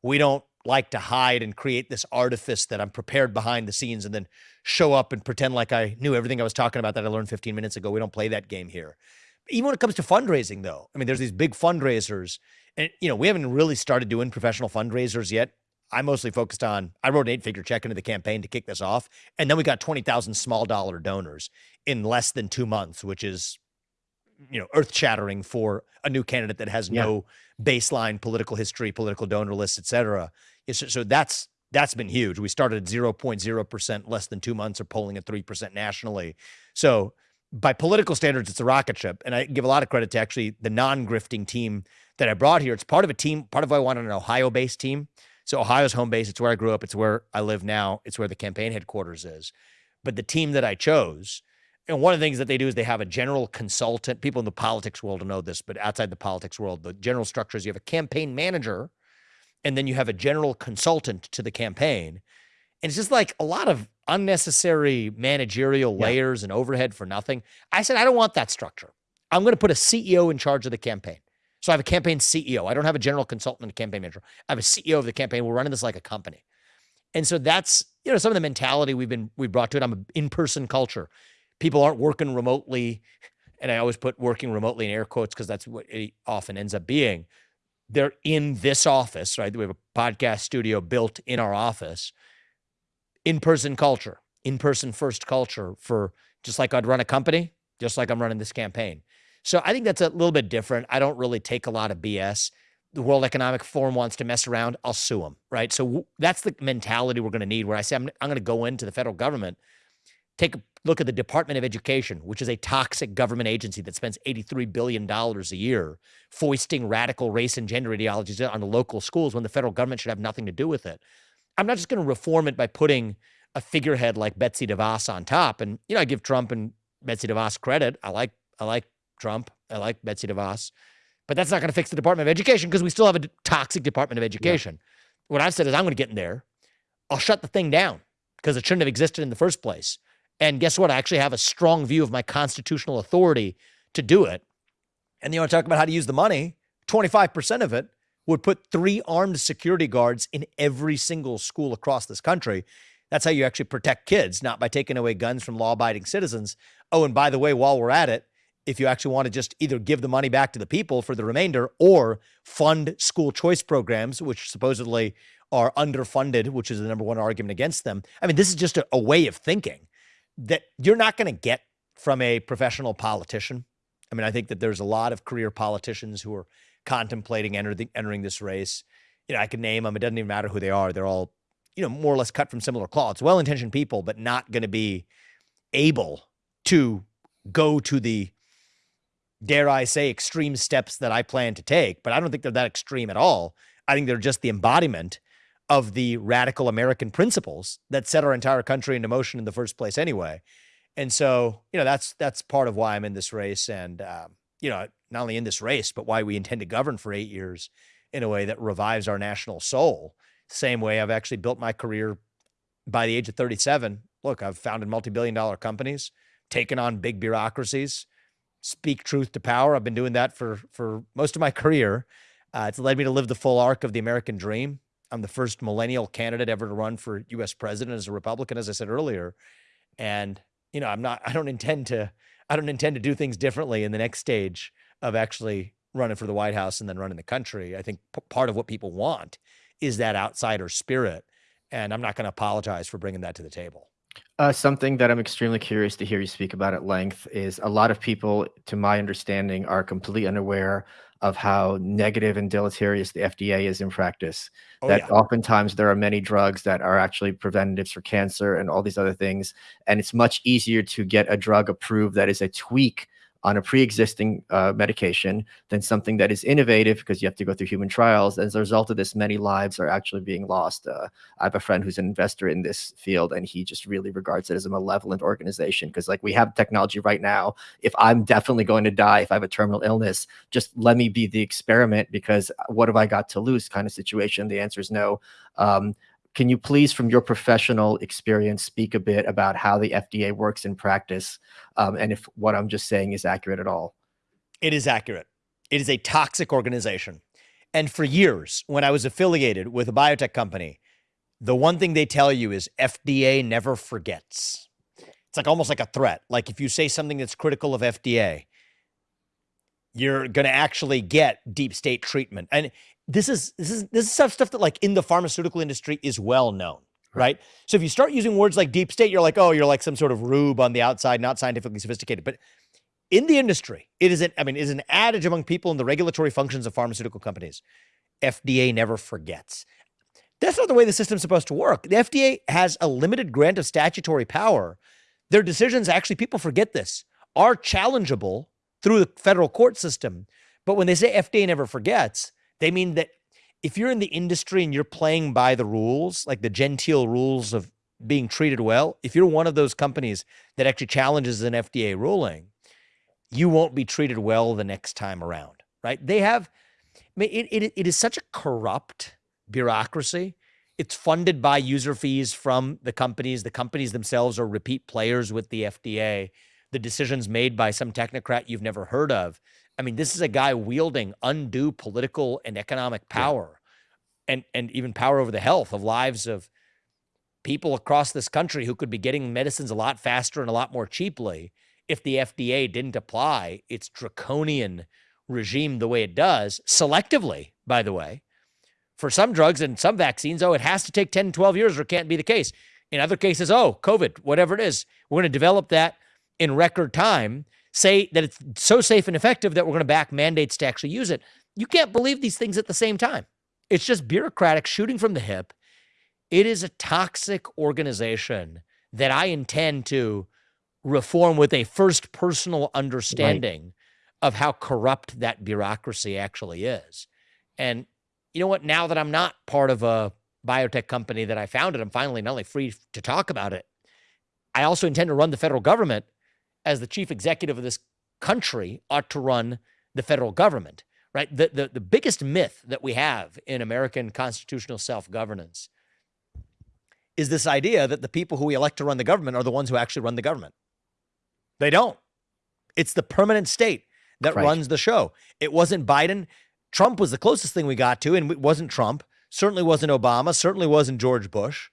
S2: We don't like to hide and create this artifice that I'm prepared behind the scenes and then show up and pretend like I knew everything I was talking about that I learned 15 minutes ago. We don't play that game here. Even when it comes to fundraising, though, I mean, there's these big fundraisers, and you know, we haven't really started doing professional fundraisers yet. I mostly focused on, I wrote an eight figure check into the campaign to kick this off. And then we got 20,000 small dollar donors in less than two months, which is, you know, earth shattering for a new candidate that has yeah. no baseline political history, political donor list, et cetera. So, so that's, that's been huge. We started at 0.0% less than two months or polling at 3% nationally. So by political standards, it's a rocket ship. And I give a lot of credit to actually the non-grifting team that I brought here. It's part of a team, part of why I wanted an Ohio-based team so Ohio's home base. It's where I grew up. It's where I live now. It's where the campaign headquarters is. But the team that I chose, and one of the things that they do is they have a general consultant. People in the politics world know this, but outside the politics world, the general structure is you have a campaign manager, and then you have a general consultant to the campaign. And it's just like a lot of unnecessary managerial yeah. layers and overhead for nothing. I said, I don't want that structure. I'm going to put a CEO in charge of the campaign. So I have a campaign CEO. I don't have a general consultant and a campaign manager. I have a CEO of the campaign. We're running this like a company. And so that's, you know, some of the mentality we've been we brought to it. I'm an in-person culture. People aren't working remotely. And I always put working remotely in air quotes because that's what it often ends up being. They're in this office, right? We have a podcast studio built in our office. In-person culture, in-person first culture for just like I'd run a company, just like I'm running this campaign. So I think that's a little bit different. I don't really take a lot of BS. The World Economic Forum wants to mess around, I'll sue them, right? So that's the mentality we're going to need. Where I say I'm, I'm going to go into the federal government, take a look at the Department of Education, which is a toxic government agency that spends $83 billion a year foisting radical race and gender ideologies on the local schools when the federal government should have nothing to do with it. I'm not just going to reform it by putting a figurehead like Betsy DeVos on top. And, you know, I give Trump and Betsy DeVos credit. I like, I like Trump. I like Betsy DeVos. But that's not going to fix the Department of Education because we still have a toxic Department of Education. Yeah. What I've said is I'm going to get in there. I'll shut the thing down because it shouldn't have existed in the first place. And guess what? I actually have a strong view of my constitutional authority to do it. And you want to talk about how to use the money? 25% of it would put three armed security guards in every single school across this country. That's how you actually protect kids, not by taking away guns from law abiding citizens. Oh, and by the way, while we're at it, if you actually want to just either give the money back to the people for the remainder or fund school choice programs, which supposedly are underfunded, which is the number one argument against them. I mean, this is just a, a way of thinking that you're not going to get from a professional politician. I mean, I think that there's a lot of career politicians who are contemplating entering, entering this race. You know, I can name them. It doesn't even matter who they are. They're all, you know, more or less cut from similar cloths, well-intentioned people, but not going to be able to go to the dare I say, extreme steps that I plan to take, but I don't think they're that extreme at all. I think they're just the embodiment of the radical American principles that set our entire country into motion in the first place anyway. And so, you know, that's that's part of why I'm in this race and um, you know, not only in this race, but why we intend to govern for 8 years in a way that revives our national soul. Same way I've actually built my career by the age of 37. Look, I've founded multi-billion dollar companies, taken on big bureaucracies, speak truth to power. I've been doing that for for most of my career. Uh, it's led me to live the full arc of the American dream. I'm the first millennial candidate ever to run for U.S. president as a Republican, as I said earlier. And you know, I'm not. I don't intend to. I don't intend to do things differently in the next stage of actually running for the White House and then running the country. I think part of what people want is that outsider spirit. And I'm not going to apologize for bringing that to the table.
S1: Uh, something that I'm extremely curious to hear you speak about at length is a lot of people, to my understanding, are completely unaware of how negative and deleterious the FDA is in practice. Oh, that yeah. oftentimes there are many drugs that are actually preventatives for cancer and all these other things. And it's much easier to get a drug approved that is a tweak on a pre-existing uh, medication than something that is innovative because you have to go through human trials. As a result of this, many lives are actually being lost. Uh, I have a friend who's an investor in this field, and he just really regards it as a malevolent organization because, like, we have technology right now. If I'm definitely going to die, if I have a terminal illness, just let me be the experiment because what have I got to lose? Kind of situation. The answer is no. Um, can you please, from your professional experience, speak a bit about how the FDA works in practice um, and if what I'm just saying is accurate at all?
S2: It is accurate. It is a toxic organization. And for years, when I was affiliated with a biotech company, the one thing they tell you is FDA never forgets. It's like almost like a threat. Like if you say something that's critical of FDA, you're going to actually get deep state treatment. And this is this is this is stuff stuff that like in the pharmaceutical industry is well known, right? So if you start using words like deep state, you're like, oh, you're like some sort of rube on the outside, not scientifically sophisticated. But in the industry, it is an I mean, is an adage among people in the regulatory functions of pharmaceutical companies. FDA never forgets. That's not the way the system's supposed to work. The FDA has a limited grant of statutory power. Their decisions, actually, people forget this, are challengeable through the federal court system. But when they say FDA never forgets, they mean that if you're in the industry and you're playing by the rules, like the genteel rules of being treated well, if you're one of those companies that actually challenges an FDA ruling, you won't be treated well the next time around, right? They have, I mean, it, it, it is such a corrupt bureaucracy. It's funded by user fees from the companies. The companies themselves are repeat players with the FDA. The decisions made by some technocrat you've never heard of I mean, this is a guy wielding undue political and economic power yeah. and, and even power over the health of lives of people across this country who could be getting medicines a lot faster and a lot more cheaply if the FDA didn't apply its draconian regime the way it does, selectively, by the way. For some drugs and some vaccines, oh, it has to take 10, 12 years or it can't be the case. In other cases, oh, COVID, whatever it is, we're going to develop that in record time say that it's so safe and effective that we're going to back mandates to actually use it. You can't believe these things at the same time. It's just bureaucratic shooting from the hip. It is a toxic organization that I intend to reform with a first personal understanding right. of how corrupt that bureaucracy actually is. And you know what? Now that I'm not part of a biotech company that I founded, I'm finally not only free to talk about it, I also intend to run the federal government as the chief executive of this country ought to run the federal government, right? The, the, the biggest myth that we have in American constitutional self-governance is this idea that the people who we elect to run the government are the ones who actually run the government. They don't. It's the permanent state that right. runs the show. It wasn't Biden. Trump was the closest thing we got to, and it wasn't Trump. Certainly wasn't Obama. Certainly wasn't George Bush.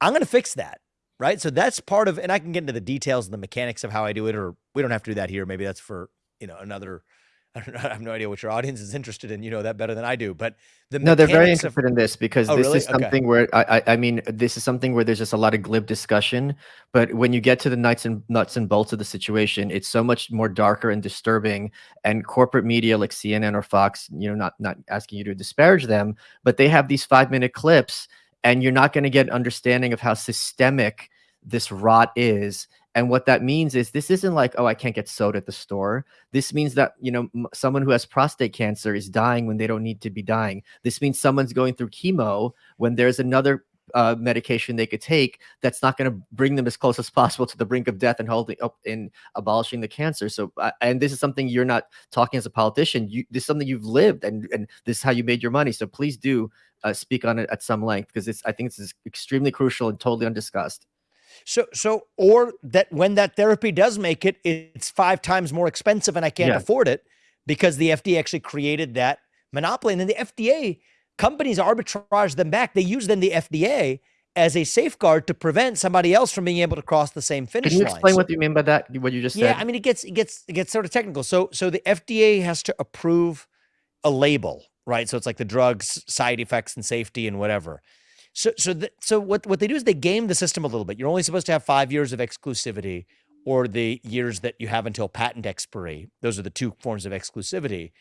S2: I'm going to fix that right? So that's part of, and I can get into the details and the mechanics of how I do it, or we don't have to do that here. Maybe that's for you know another. I don't know. I have no idea what your audience is interested in. You know that better than I do. But
S1: the no, they're very interested of, in this because oh, this really? is something okay. where I, I mean, this is something where there's just a lot of glib discussion. But when you get to the nuts and nuts and bolts of the situation, it's so much more darker and disturbing. And corporate media like CNN or Fox, you know, not not asking you to disparage them, but they have these five minute clips and you're not going to get an understanding of how systemic this rot is and what that means is this isn't like oh i can't get soda at the store this means that you know someone who has prostate cancer is dying when they don't need to be dying this means someone's going through chemo when there's another uh, medication they could take that's not going to bring them as close as possible to the brink of death and holding up in abolishing the cancer. So, uh, and this is something you're not talking as a politician. You this is something you've lived, and and this is how you made your money. So please do uh, speak on it at some length because it's I think this is extremely crucial and totally undiscussed.
S2: So, so, or that when that therapy does make it, it's five times more expensive and I can't yeah. afford it because the FDA actually created that monopoly. And then the FDA companies arbitrage them back. They use then the FDA as a safeguard to prevent somebody else from being able to cross the same finish line.
S1: Can you explain
S2: So-
S1: what you mean by that? What you just
S2: yeah,
S1: said?
S2: Yeah, I mean, it gets it gets it gets sort of technical. So so the FDA has to approve a label, right? So it's like the drugs, side effects, and safety, and whatever. So so the, so what what they do is they game the system a little bit. You're only supposed to have five years of exclusivity, or the years that you have until patent expiry. Those are the two forms of exclusivity.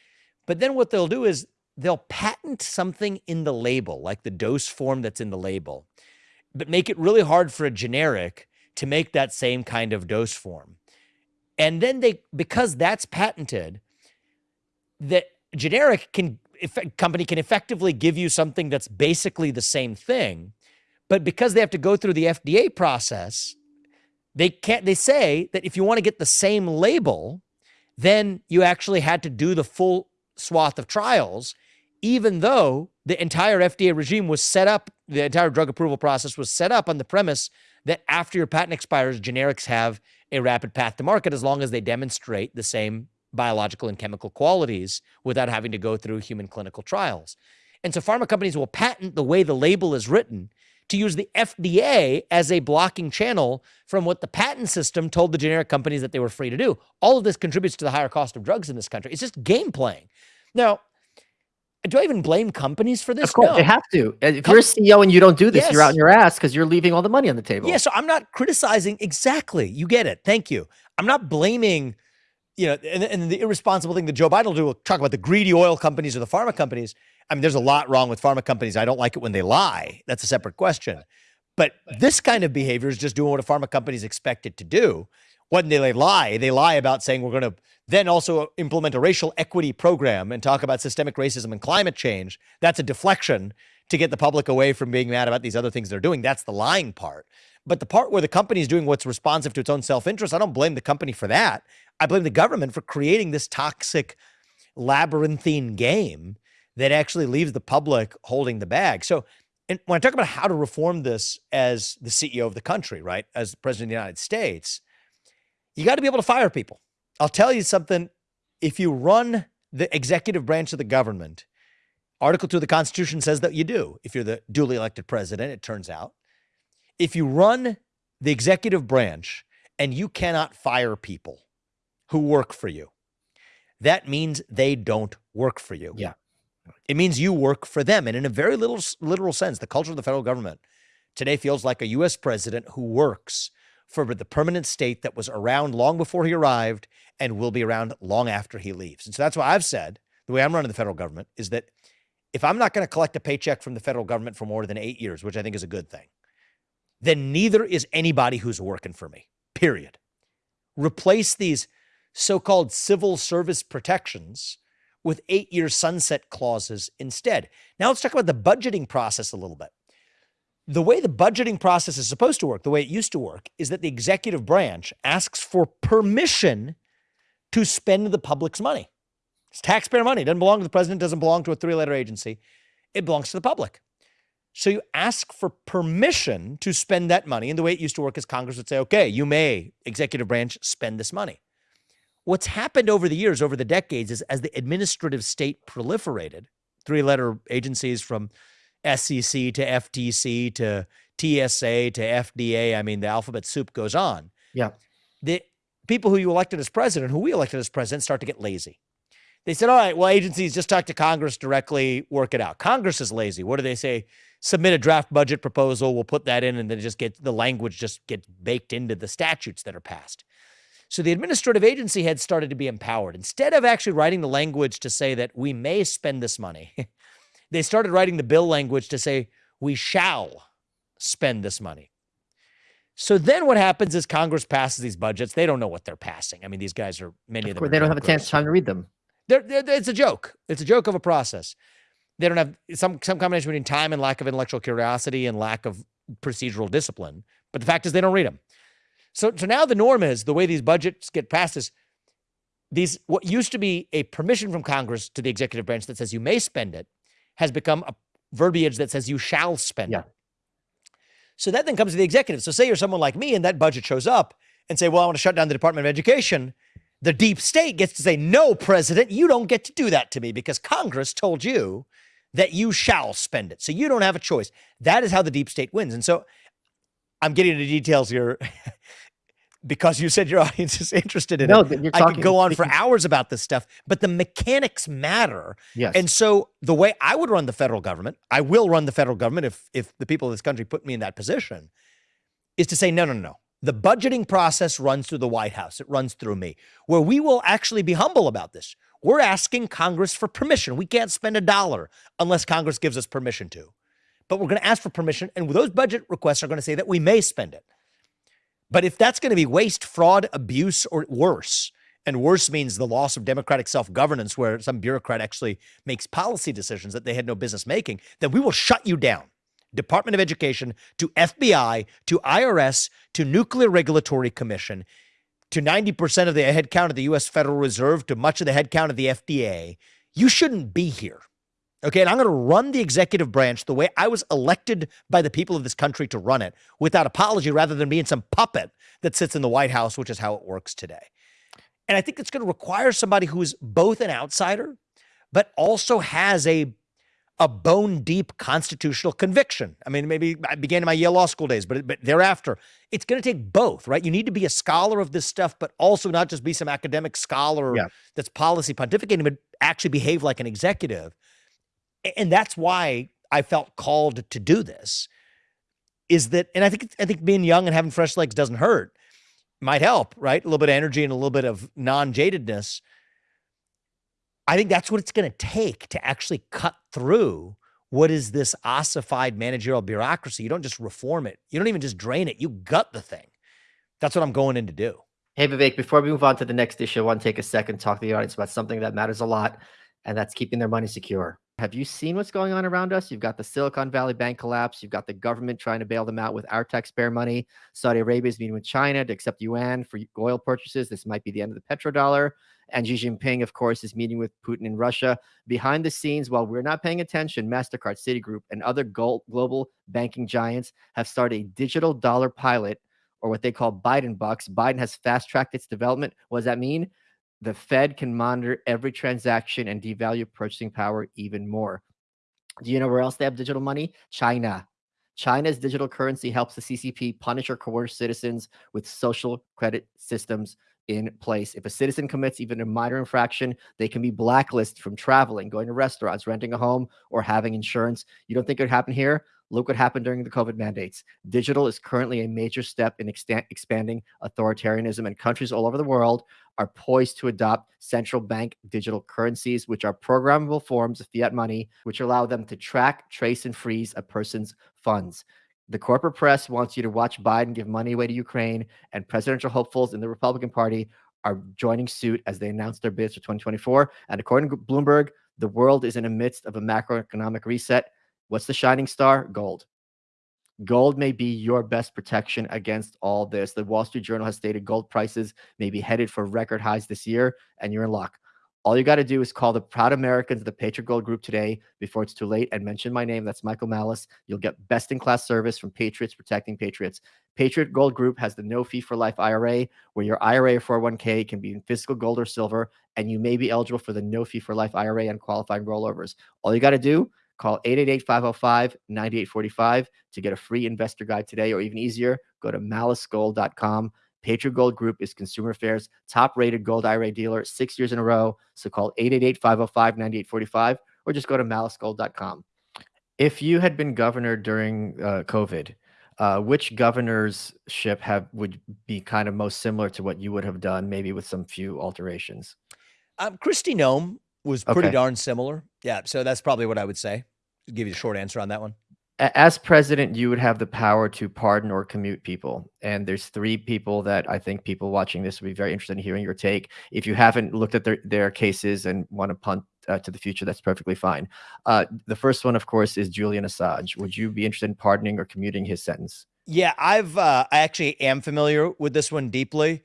S2: But then what they'll do is they'll patent something in the label, like the dose form that's in the label, but make it really hard for a generic to make that same kind of dose form. And then they, because that's patented, the generic can company can effectively give you something that's basically the same thing, but because they have to go through the FDA process, they can't. They say that if you want to get the same label, then you actually had to do the full swath of trials, even though the entire FDA regime was set up, the entire drug approval process was set up on the premise that after your patent expires, generics have a rapid path to market as long as they demonstrate the same biological and chemical qualities without having to go through human clinical trials. And so pharma companies will patent the way the label is written to use the FDA as a blocking channel from what the patent system told the generic companies that they were free to do. All of this contributes to the higher cost of drugs in this country. It's just game playing. Now, do I even blame companies for this?
S1: Of course,
S2: No.
S1: they have to. And If you're a CEO and you don't do this, you're out in your ass because you're leaving all the money on the table.
S2: Yeah, so I'm not criticizing exactly. You get it. Thank you. I'm not blaming, you know, and, and the irresponsible thing that Joe Biden will do, will talk about the greedy oil companies or the pharma companies. I mean, there's a lot wrong with pharma companies. I don't like it when they lie. That's a separate question. But this kind of behavior is just doing what a pharma company is expected to do. When they lie, they lie about saying we're going to then also implement a racial equity program and talk about systemic racism and climate change. That's a deflection to get the public away from being mad about these other things they're doing. That's the lying part. But the part where the company is doing what's responsive to its own self interest, I don't blame the company for that. I blame the government for creating this toxic labyrinthine game that actually leaves the public holding the bag. So, and when I talk about how to reform this as the CEO of the country, right, as the president of the United States, you got to be able to fire people. I'll tell you something. If you run the executive branch of the government, Article 2 of the Constitution says that you do. If you're the duly elected president, it turns out. If you run the executive branch and you cannot fire people who work for you, that means they don't work for you.
S1: Yeah.
S2: It means you work for them. And in a very little literal sense, the culture of the federal government today feels like a US president who works for the permanent state that was around long before he arrived and will be around long after he leaves. And so that's why I've said the way I'm running the federal government is that if I'm not going to collect a paycheck from the federal government for more than eight years, which I think is a good thing, then neither is anybody who's working for me, period. Replace these so called civil service protections with eight year sunset clauses instead. Now let's talk about the budgeting process a little bit. The way the budgeting process is supposed to work, the way it used to work, is that the executive branch asks for permission to spend the public's money. It's taxpayer money. It doesn't belong to the president, doesn't belong to a three letter agency. It belongs to the public. So you ask for permission to spend that money. And the way it used to work is Congress would say, okay, you may, executive branch, spend this money. What's happened over the years, over the decades, is as the administrative state proliferated, three letter agencies from SEC to FTC to TSA to FDA, I mean, the alphabet soup goes on.
S1: Yeah.
S2: The people who you elected as president, who we elected as president, start to get lazy. They said, all right, well, agencies just talk to Congress directly, work it out. Congress is lazy. What do they say? Submit a draft budget proposal. We'll put that in, and then just get the language just get baked into the statutes that are passed. So the administrative agency had started to be empowered. Instead of actually writing the language to say that we may spend this money, they started writing the bill language to say we shall spend this money. So then what happens is Congress passes these budgets. They don't know what they're passing. I mean, these guys are many of,
S1: Of
S2: them.
S1: course, they don't have a chance time to read them.
S2: They're, they're, it's a joke. It's a joke of a process. They don't have some some combination between time and lack of intellectual curiosity and lack of procedural discipline. But the fact is, they don't read them. So so now the norm is the way these budgets get passed is these what used to be a permission from Congress to the executive branch that says you may spend it has become a verbiage that says you shall spend
S1: Yeah.
S2: it. So that then comes to the executive. So say you're someone like me and that budget shows up and say, well, I want to shut down the Department of Education. The deep state gets to say, no, president, you don't get to do that to me because Congress told you that you shall spend it. So you don't have a choice. That is how the deep state wins. And so I'm getting into details here because you said your audience is interested in
S1: No,
S2: it. I could go on for hours about this stuff, but the mechanics matter.
S1: Yes.
S2: And so the way I would run the federal government, I will run the federal government if if the people of this country put me in that position, is to say no, no, no, no. The budgeting process runs through the White House. It runs through me, where we will actually be humble about this. We're asking Congress for permission. We can't spend a dollar unless Congress gives us permission to. But we're going to ask for permission, and those budget requests are going to say that we may spend it. But if that's going to be waste, fraud, abuse, or worse, and worse means the loss of democratic self governance, where some bureaucrat actually makes policy decisions that they had no business making, then we will shut you down. Department of Education to FBI to IRS to Nuclear Regulatory Commission to 90% of the headcount of the US Federal Reserve to much of the headcount of the FDA. You shouldn't be here. Okay. And I'm going to run the executive branch the way I was elected by the people of this country to run it without apology rather than being some puppet that sits in the White House, which is how it works today. And I think it's going to require somebody who is both an outsider, but also has a a bone deep constitutional conviction. I mean, maybe I began in my Yale Law School days, but, but thereafter, it's going to take both, right? You need to be a scholar of this stuff, but also not just be some academic scholar
S1: Yeah.
S2: that's policy pontificating, but actually behave like an executive. And that's why I felt called to do this. Is that, and I think I think being young and having fresh legs doesn't hurt. Might help, right? A little bit of energy and a little bit of non-jadedness. I think that's what it's going to take to actually cut through what is this ossified managerial bureaucracy. You don't just reform it. You don't even just drain it. You gut the thing. That's what I'm going in to do.
S1: Hey, Vivek, before we move on to the next issue, I want to take a second to talk to the audience about something that matters a lot, and that's keeping their money secure. Have you seen what's going on around us? You've got the Silicon Valley Bank collapse. You've got the government trying to bail them out with our taxpayer money. Saudi Arabia is meeting with China to accept yuan for oil purchases. This might be the end of the petrodollar. And Xi Jinping, of course, is meeting with Putin in Russia. Behind the scenes, while we're not paying attention, MasterCard, Citigroup, and other global banking giants have started a digital dollar pilot or what they call Biden bucks. Biden has fast tracked its development. What does that mean? The Fed can monitor every transaction and devalue purchasing power even more. Do you know where else they have digital money? China. China's digital currency helps the CCP punish or coerce citizens with social credit systems in place. If a citizen commits even a minor infraction, they can be blacklisted from traveling, going to restaurants, renting a home, or having insurance. You don't think it would happen here? Look what happened during the COVID mandates. Digital is currently a major step in expanding authoritarianism, and countries all over the world are poised to adopt central bank digital currencies, which are programmable forms of fiat money, which allow them to track, trace, and freeze a person's funds. The corporate press wants you to watch Biden give money away to Ukraine, and presidential hopefuls in the Republican Party are joining suit as they announce their bids for 2024. And according to Bloomberg, the world is in the midst of a macroeconomic reset. What's the shining star? Gold. Gold may be your best protection against all this. The Wall Street Journal has stated gold prices may be headed for record highs this year, and you're in luck. All you got to do is call the proud Americans of the Patriot Gold Group today before it's too late and mention my name. That's Michael Malice. You'll get best in class service from Patriots protecting Patriots. Patriot Gold Group has the no fee for life IRA, where your IRA or 401k can be in physical gold or silver, and you may be eligible for the no fee for life IRA and qualifying rollovers. All you got to do, call 888 505 9845 to get a free investor guide today, or even easier, go to malicegold.com. Patriot Gold Group is Consumer Affairs top rated gold IRA dealer six years in a row. So call 888 505 9845 or just go to malicegold.com. If you had been governor during uh, COVID, uh, which governorship have would be kind of most similar to what you would have done, maybe with some few alterations?
S2: Um, Kristi Noem was pretty
S1: Okay.
S2: darn similar. Yeah. So that's probably what I would say. Give you a short answer on that one.
S1: As president, you would have the power to pardon or commute people. And there's three people that I think people watching this would be very interested in hearing your take. If you haven't looked at their, their cases and want to punt uh, to the future, that's perfectly fine. Uh, the first one, of course, is Julian Assange. Would you be interested in pardoning or commuting his sentence?
S2: Yeah, I've uh, I actually am familiar with this one deeply.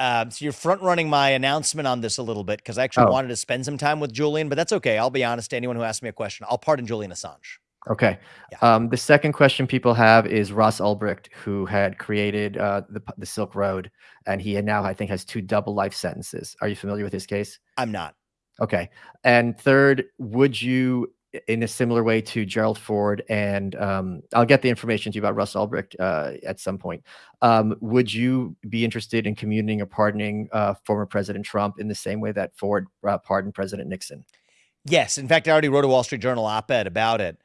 S2: Um, so you're front running my announcement on this a little bit because I actually
S1: Oh.
S2: wanted to spend some time with Julian, but that's okay. I'll be honest to anyone who asks me a question. I'll pardon Julian Assange.
S1: Okay.
S2: Yeah.
S1: Um, the second question people have is Ross Ulbricht, who had created uh, the, the Silk Road, and he now, I think, has two double life sentences. Are you familiar with his case?
S2: I'm not.
S1: Okay. And third, would you in a similar way to Gerald Ford, and um, I'll get the information to you about Russ Ulbricht uh, at some point. Um, would you be interested in communing or pardoning uh, former President Trump in the same way that Ford uh, pardoned President Nixon?
S2: Yes. In fact, I already wrote a Wall Street Journal op ed about it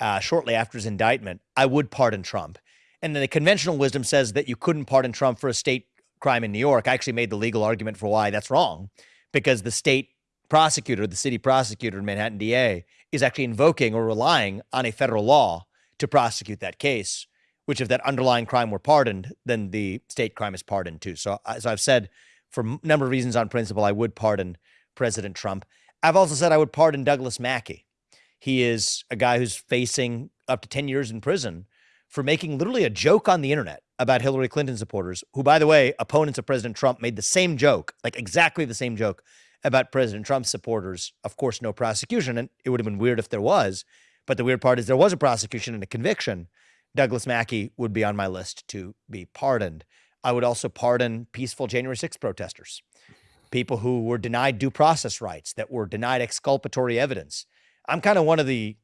S2: uh, shortly after his indictment. I would pardon Trump. And then the conventional wisdom says that you couldn't pardon Trump for a state crime in New York. I actually made the legal argument for why that's wrong because the state prosecutor, the city prosecutor, in Manhattan DA, is actually invoking or relying on a federal law to prosecute that case. Which, if that underlying crime were pardoned, then the state crime is pardoned too. So, so I've said for a number of reasons on principle, I would pardon President Trump. I've also said I would pardon Douglas Mackey. He is a guy who's facing up to 10 years in prison for making literally a joke on the internet about Hillary Clinton supporters, who, by the way, opponents of President Trump made the same joke, like exactly the same joke about President Trump's supporters. Of course, no prosecution. And it would have been weird if there was. But the weird part is there was a prosecution and a conviction. Douglas Mackey would be on my list to be pardoned. I would also pardon peaceful January 6th protesters, people who were denied due process rights, that were denied exculpatory evidence. I'm kind of one of the,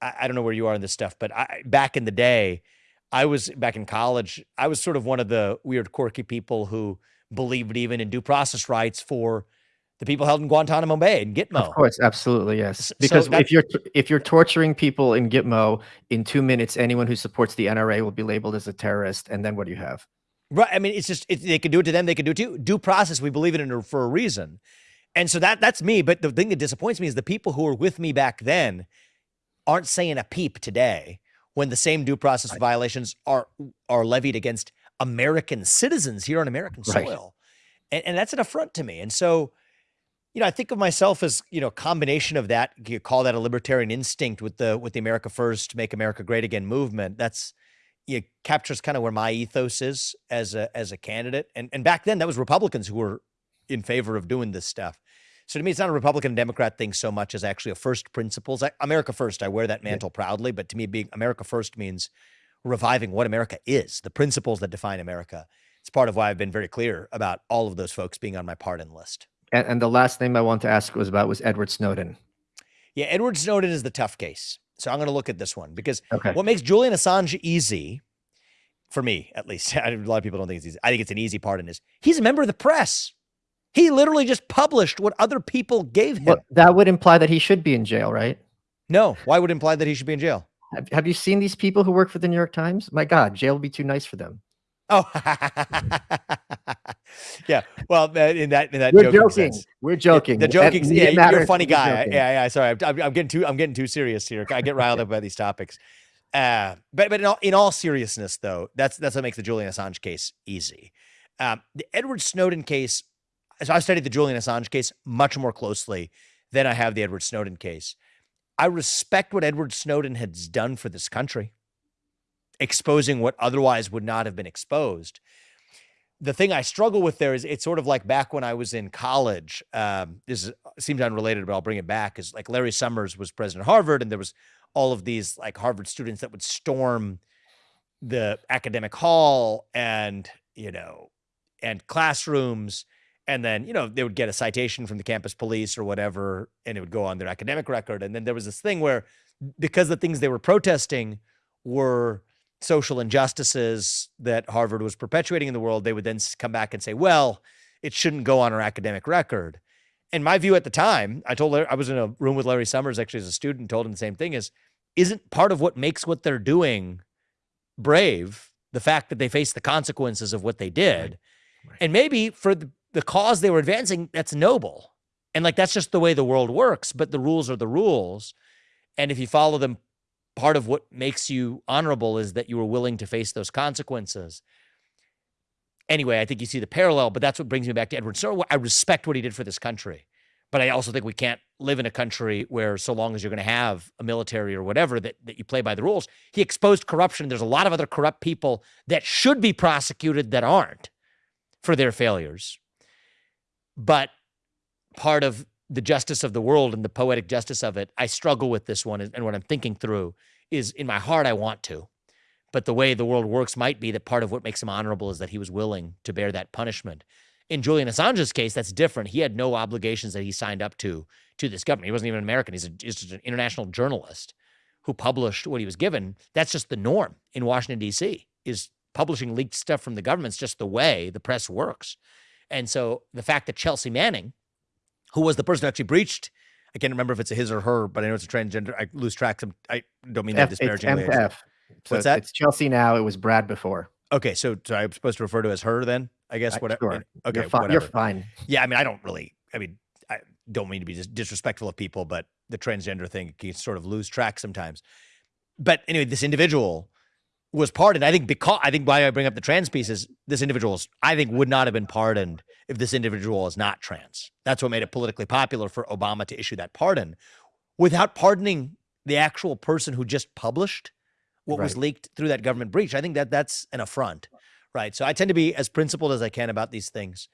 S2: I, I, don't know where you are in this stuff, but I, back in the day, I was back in college, I was sort of one of the weird, quirky people who believed even in due process rights for the people held in Guantanamo Bay and Gitmo.
S1: Of course, absolutely, yes. Because so if you're if you're torturing people in Gitmo in two minutes, anyone who supports the NRA will be labeled as a terrorist, and then what do you have?
S2: Right. I mean, it's just it, they can do it to them. They can do it to you. due process. We believe in it for a reason, and so that that's me. But the thing that disappoints me is the people who were with me back then aren't saying a peep today when the same due process right. violations are are levied against American citizens here on American soil, and, and that's an affront to me. And so you know, I think of myself as, you know, a combination of that, you call that a libertarian instinct with the with the America First, Make America Great Again movement. That's it captures kind of where my ethos is as a as a candidate. And and back then that was Republicans who were in favor of doing this stuff. So to me, it's not a Republican Democrat thing so much as actually a first principles. I, America first, I wear that mantle yeah. proudly, but to me, being America first means reviving what America is, the principles that define America. It's part of why I've been very clear about all of those folks being on my pardon list.
S1: And, and the last name I want to ask was about was Edward Snowden.
S2: Yeah, Edward Snowden is the tough case. So I'm going to look at this one because okay. what makes Julian Assange easy, for me at least, a lot of people don't think it's easy. I think it's an easy part in this. He's a member of the press. He literally just published what other people gave him. Well,
S1: that would imply that he should be in jail, right?
S2: No. Why would imply that he should be in jail?
S1: Have, have you seen these people who work for the New York Times? My God, jail would be too nice for them.
S2: Oh, yeah. Well, in that in that
S1: we're joking. Sense. We're joking.
S2: The joking. Yeah, you're a funny guy. Yeah, yeah. Sorry, I'm, I'm, getting too I'm getting too serious here. I get riled up by these topics. Uh, but but in all, in all seriousness, though, that's that's what makes the Julian Assange case easy. Um, the Edward Snowden case. So I studied the Julian Assange case much more closely than I have the Edward Snowden case. I respect what Edward Snowden has done for this country exposing what otherwise would not have been exposed. The thing I struggle with there is it's sort of like back when I was in college. Um, this is, seems unrelated, but I'll bring it back. Is like Larry Summers was president of Harvard, and there was all of these like Harvard students that would storm the academic hall and you know and classrooms and then you know they would get a citation from the campus police or whatever and it would go on their academic record and then there was this thing where because the things they were protesting were social injustices that Harvard was perpetuating in the world, they would then come back and say, well, it shouldn't go on our academic record. And my view at the time, I told Larry, I was in a room with Larry Summers actually as a student, told him the same thing is, isn't part of what makes what they're doing brave the fact that they face the consequences of what they did. Right. Right. And maybe for the, the cause they were advancing, that's noble. And like that's just the way the world works, but the rules are the rules. And if you follow them part of what makes you honorable is that you were willing to face those consequences. Anyway, I think you see the parallel, but that's what brings me back to Edward Snowden. I respect what he did for this country, but I also think we can't live in a country where, so long as you're going to have a military or whatever, that, that you play by the rules. He exposed corruption. There's a lot of other corrupt people that should be prosecuted that aren't for their failures. But part of the justice of the world and the poetic justice of it, I struggle with this one. And what I'm thinking through is in my heart, I want to. But the way the world works might be that part of what makes him honorable is that he was willing to bear that punishment. In Julian Assange's case, that's different. He had no obligations that he signed up to to this government. He wasn't even an American. He's, a, he's just an international journalist who published what he was given. That's just the norm in Washington D.C. Is publishing leaked stuff from the government's just the way the press works. And so the fact that Chelsea Manning, who was the person who actually breached, I can't remember if it's a his or her, but I know it's a transgender. I lose track. Some I don't mean that disparagingly.
S1: It's M F. So
S2: What's that?
S1: It's Chelsea now. It was Brad before.
S2: Okay, so, so I'm supposed to refer to as her then, I guess.
S1: Uh,
S2: Whatever.
S1: sure.
S2: Okay,
S1: You're, fi-
S2: whatever.
S1: you're fine.
S2: Yeah, I mean, I don't really. I mean, I don't mean to be dis- disrespectful of people, but the transgender thing can sort of lose track sometimes. But anyway, this individual was pardoned. I think because I think why I bring up the trans piece is this individual's. I think would not have been pardoned if this individual is not trans. That's what made it politically popular for Obama to issue that pardon, without pardoning the actual person who just published what was leaked through that government breach. I think that that's an affront, right? So I tend to be as principled as I can about these things,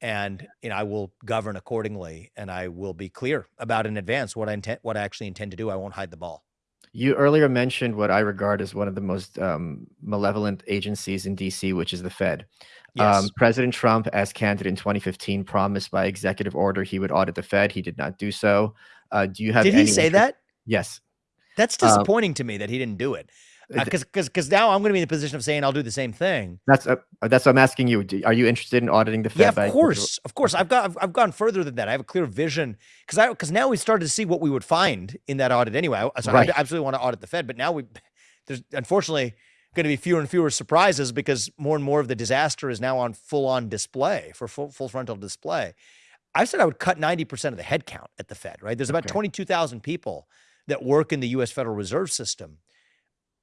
S2: and you know I will govern accordingly, and I will be clear about in advance what I intend, what I actually intend to do. I won't hide the ball.
S1: You earlier mentioned what I regard as one of the most um, malevolent agencies in DC, which is the Fed.
S2: Yes.
S1: Um, President Trump, as candidate in 2015, promised by executive order he would audit the Fed. He did not do so. Uh, do you have?
S2: Did he say that?
S1: Yes.
S2: That's
S1: Um,
S2: disappointing to me that he didn't do it.
S1: Uh,
S2: Because because now I'm going to be in the position of saying I'll do the same thing.
S1: That's uh, that's what I'm asking you. Are you interested in auditing the Fed?
S2: Yeah, of
S1: executive-
S2: course, of course. I've got I've, I've gone further than that. I have a clear vision because I because now we started to see what we would find in that audit anyway. I, so
S1: Right.
S2: I absolutely want to audit the Fed, but now we there's unfortunately going to be fewer and fewer surprises because more and more of the disaster is now on full on display for full full frontal display. I said I would cut 90% of the headcount at the Fed, right? There's about
S1: Okay.
S2: 22,000 people that work in the US Federal Reserve System.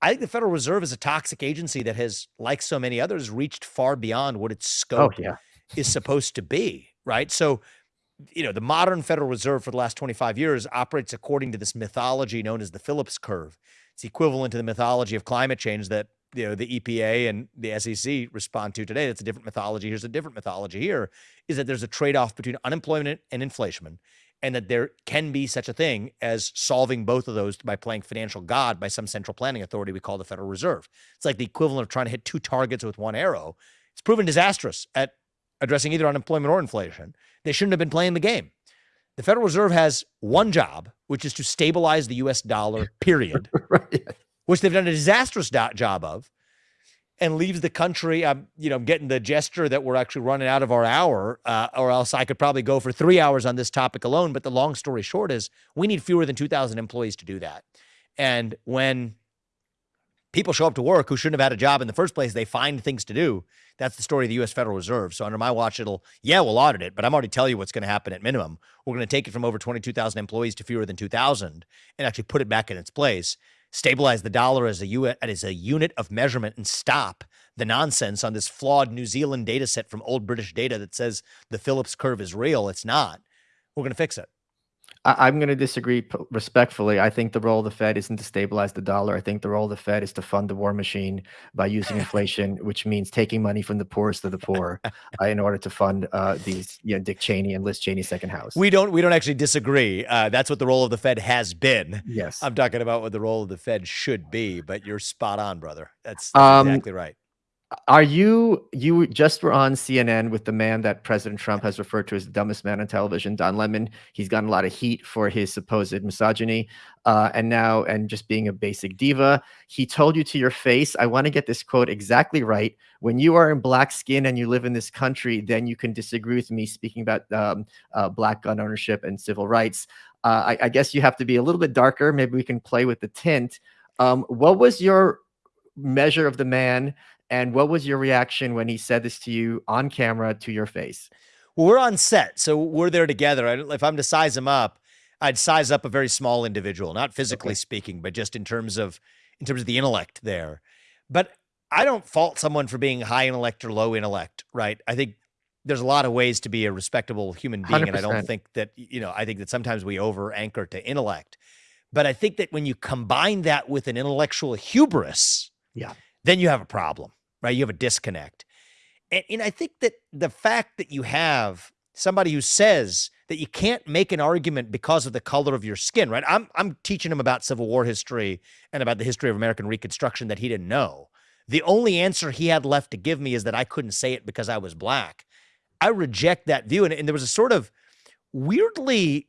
S2: I think the Federal Reserve is a toxic agency that has, like so many others, reached far beyond what its
S1: Oh
S2: scope
S1: yeah.
S2: is supposed to be, right? So, you know, the modern Federal Reserve for the last 25 years operates according to this mythology known as the Phillips curve. It's equivalent to the mythology of climate change that, you know, the EPA and the SEC respond to today. That's a different mythology. Here's a different mythology here is that there's a trade-off between unemployment and inflation and that there can be such a thing as solving both of those by playing financial god by some central planning authority we call the Federal Reserve. It's like the equivalent of trying to hit two targets with one arrow. It's proven disastrous at addressing either unemployment or inflation. They shouldn't have been playing the game. The Federal Reserve has one job, which is to stabilize the US dollar, period,
S1: right.
S2: which they've done a disastrous do- job of, and leaves the country. I'm, you know, I'm getting the gesture that we're actually running out of our hour, uh, or else I could probably go for three hours on this topic alone. But the long story short is we need fewer than 2,000 employees to do that. And when people show up to work who shouldn't have had a job in the first place, they find things to do. That's the story of the US Federal Reserve. So under my watch, it'll, yeah, we'll audit it, but I'm already telling you what's going to happen at minimum. We're going to take it from over 22,000 employees to fewer than 2,000 and actually put it back in its place, stabilize the dollar as a, U- as a unit of measurement and stop the nonsense on this flawed New Zealand data set from old British data that says the Phillips curve is real. It's not. We're going to fix it.
S1: I, I'm going to disagree p- respectfully. I think the role of the Fed isn't to stabilize the dollar. I think the role of the Fed is to fund the war machine by using inflation, which means taking money from the poorest of the poor uh, in order to fund uh, these, you know, Dick Cheney and Liz Cheney's second house.
S2: We don't we don't actually disagree. Uh, that's what the role of the Fed has been.
S1: yes.
S2: I'm talking about what the role of the Fed should be, but you're spot on, brother. That's, that's
S1: Um,
S2: exactly right.
S1: Are you you just were on CNN with the man that President Trump has referred to as the dumbest man on television, Don Lemon. He's gotten a lot of heat for his supposed misogyny, uh, and now and just being a basic diva. He told you to your face, "I want to get this quote exactly right. When you are in black skin and you live in this country, then you can disagree with me speaking about um, uh, black gun ownership and civil rights. Uh, I, I guess you have to be a little bit darker. Maybe we can play with the tint. Um, what was your measure of the man?" And what was your reaction when he said this to you on camera to your face?
S2: Well, we're on set, so we're there together. I, if I'm to size him up, I'd size up a very small individual, not physically
S1: Okay.
S2: speaking, but just in terms of in terms of the intellect there. But I don't fault someone for being high intellect or low intellect, right? I think there's a lot of ways to be a respectable human being, and I don't think that you know. I think that sometimes we over anchor to intellect, but I think that when you combine that with an intellectual hubris,
S1: Yeah.
S2: Then you have a problem, right? You have a disconnect. And, and I think that the fact that you have somebody who says that you can't make an argument because of the color of your skin, right? I'm I'm teaching him about Civil War history and about the history of American Reconstruction that he didn't know. The only answer he had left to give me is that I couldn't say it because I was black. I reject that view. And, and there was a sort of weirdly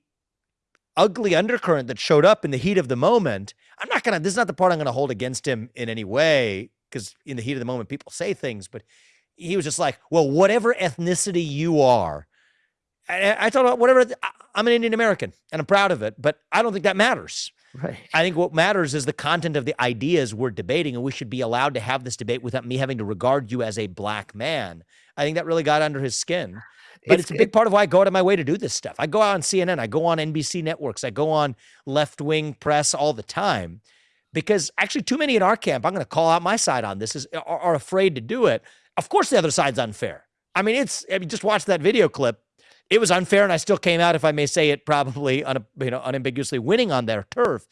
S2: ugly undercurrent that showed up in the heat of the moment. I'm not gonna. This is not the part I'm gonna hold against him in any way because in the heat of the moment, people say things. But he was just like, "Well, whatever ethnicity you are." I, I thought about whatever. I'm an Indian American and I'm proud of it, but I don't think that matters.
S1: Right.
S2: I think what matters is the content of the ideas we're debating, and we should be allowed to have this debate without me having to regard you as a black man. I think that really got under his skin. But it's, it's a big it, part of why I go out of my way to do this stuff. I go out on CNN, I go on NBC networks, I go on left wing press all the time because actually, too many in our camp, I'm going to call out my side on this, is are, are afraid to do it. Of course, the other side's unfair. I mean, it's, I mean, just watch that video clip it was unfair, and I still came out, if I may say it, probably un, you know unambiguously winning on their turf.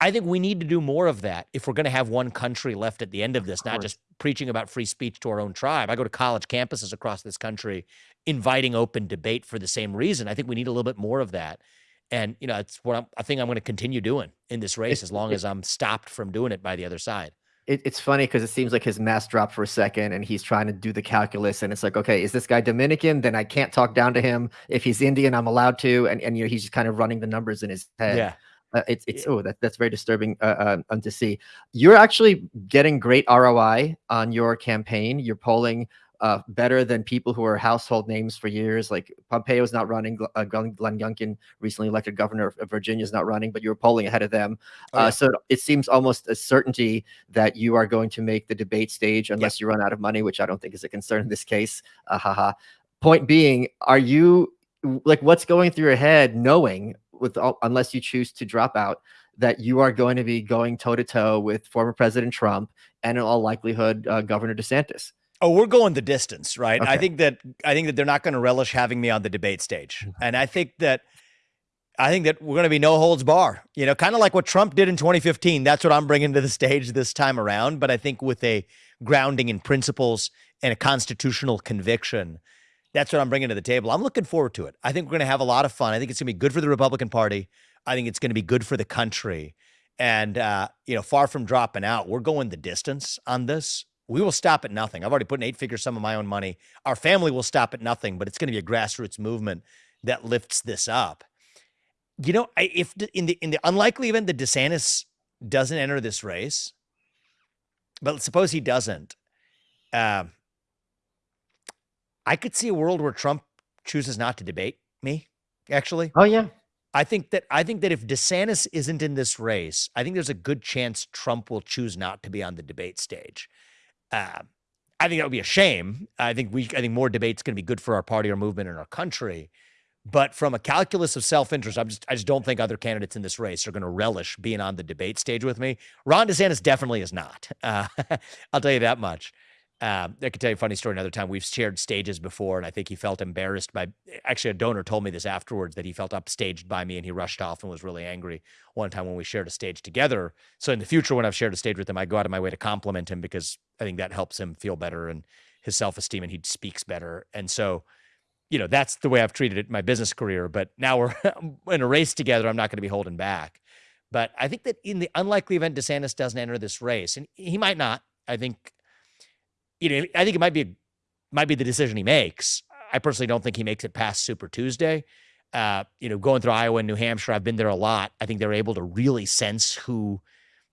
S2: I think we need to do more of that if we're going to have one country left at the end of this, of not just preaching about free speech to our own tribe. I go to college campuses across this country, inviting open debate for the same reason. I think we need a little bit more of that. And you know, it's what I'm, I think I'm going to continue doing in this race as long as I'm stopped from doing it by the other side.
S1: It, it's funny because it seems like his mask dropped for a second and he's trying to do the calculus and it's like okay is this guy dominican? Then i can't talk down to him. If he's indian i'm allowed to. And, and you know he's just kind of running the numbers in his head.
S2: Yeah.
S1: Uh, it's it's oh that, that's very disturbing uh, uh, to see. You're actually getting great roi on your campaign. You're polling uh, better than people who are household names for years. Like Pompeo's not running. Uh, Glenn, Glenn Youngkin, recently elected governor of Virginia, is not running, but you are polling ahead of them. Oh, uh, yeah. uh, so it seems almost a certainty that you are going to make the debate stage unless you run out of money, which I don't think is a concern in this case. Uh, haha. Point being, are you like what's going through your head knowing with all, unless you choose to drop out that you are going to be going toe to toe with former President Trump and in all likelihood uh, Governor DeSantis?
S2: Oh, we're going the distance, right? Okay. I think that I think that they're not going to relish having me on the debate stage, mm-hmm. and I think that I think that we're going to be no holds bar. You know, kind of like what Trump did in 2015. That's what I'm bringing to the stage this time around. But I think with a grounding in principles and a constitutional conviction, that's what I'm bringing to the table. I'm looking forward to it. I think we're going to have a lot of fun. I think it's going to be good for the Republican Party. I think it's going to be good for the country. And uh, you know, far from dropping out, we're going the distance on this we will stop at nothing. I've already put an eight figure sum of my own money. Our family will stop at nothing, but it's going to be a grassroots movement that lifts this up. You know, if in the in the unlikely event that DeSantis doesn't enter this race, but suppose he doesn't, uh, I could see a world where Trump chooses not to debate me. Actually,
S1: oh yeah,
S2: I think that I think that if DeSantis isn't in this race, I think there's a good chance Trump will choose not to be on the debate stage. Uh, I think that would be a shame. I think we, I think more debate's going to be good for our party, our movement, and our country. But from a calculus of self-interest, I'm just, I just don't think other candidates in this race are going to relish being on the debate stage with me. Ron DeSantis definitely is not. Uh, I'll tell you that much. Um, I could tell you a funny story another time. We've shared stages before, and I think he felt embarrassed by. Actually, a donor told me this afterwards that he felt upstaged by me, and he rushed off and was really angry one time when we shared a stage together. So in the future, when I've shared a stage with him, I go out of my way to compliment him because I think that helps him feel better and his self esteem, and he speaks better. And so, you know, that's the way I've treated it my business career. But now we're in a race together. I'm not going to be holding back. But I think that in the unlikely event DeSantis doesn't enter this race, and he might not, I think you know, I think it might be might be the decision he makes. I personally don't think he makes it past Super Tuesday. Uh, you know, going through Iowa and New Hampshire, I've been there a lot. I think they're able to really sense who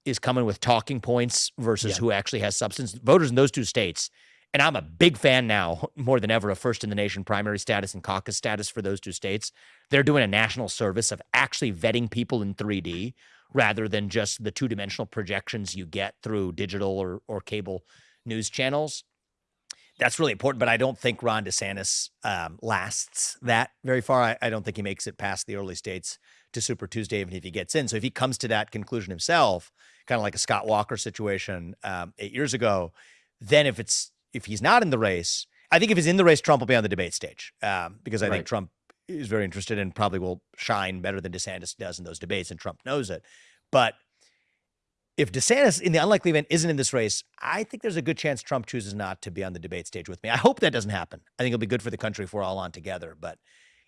S2: is coming with talking points versus yeah. who actually has substance. Voters in those two states, and I'm a big fan now more than ever of first in the nation primary status and caucus status for those two states. They're doing a national service of actually vetting people in 3D rather than just the two dimensional projections you get through digital or, or cable news channels. That's really important, but I don't think Ron DeSantis um, lasts that very far. I, I, don't think he makes it past the early states to Super Tuesday, even if he gets in. So if he comes to that conclusion himself, kind of like a Scott Walker situation um, eight years ago, then if it's if he's not in the race, I think if he's in the race, Trump will be on the debate stage um, because I right. think Trump is very interested and probably will shine better than DeSantis does in those debates, and Trump knows it. But if DeSantis, in the unlikely event, isn't in this race, I think there's a good chance Trump chooses not to be on the debate stage with me. I hope that doesn't happen. I think it'll be good for the country if we're all on together. But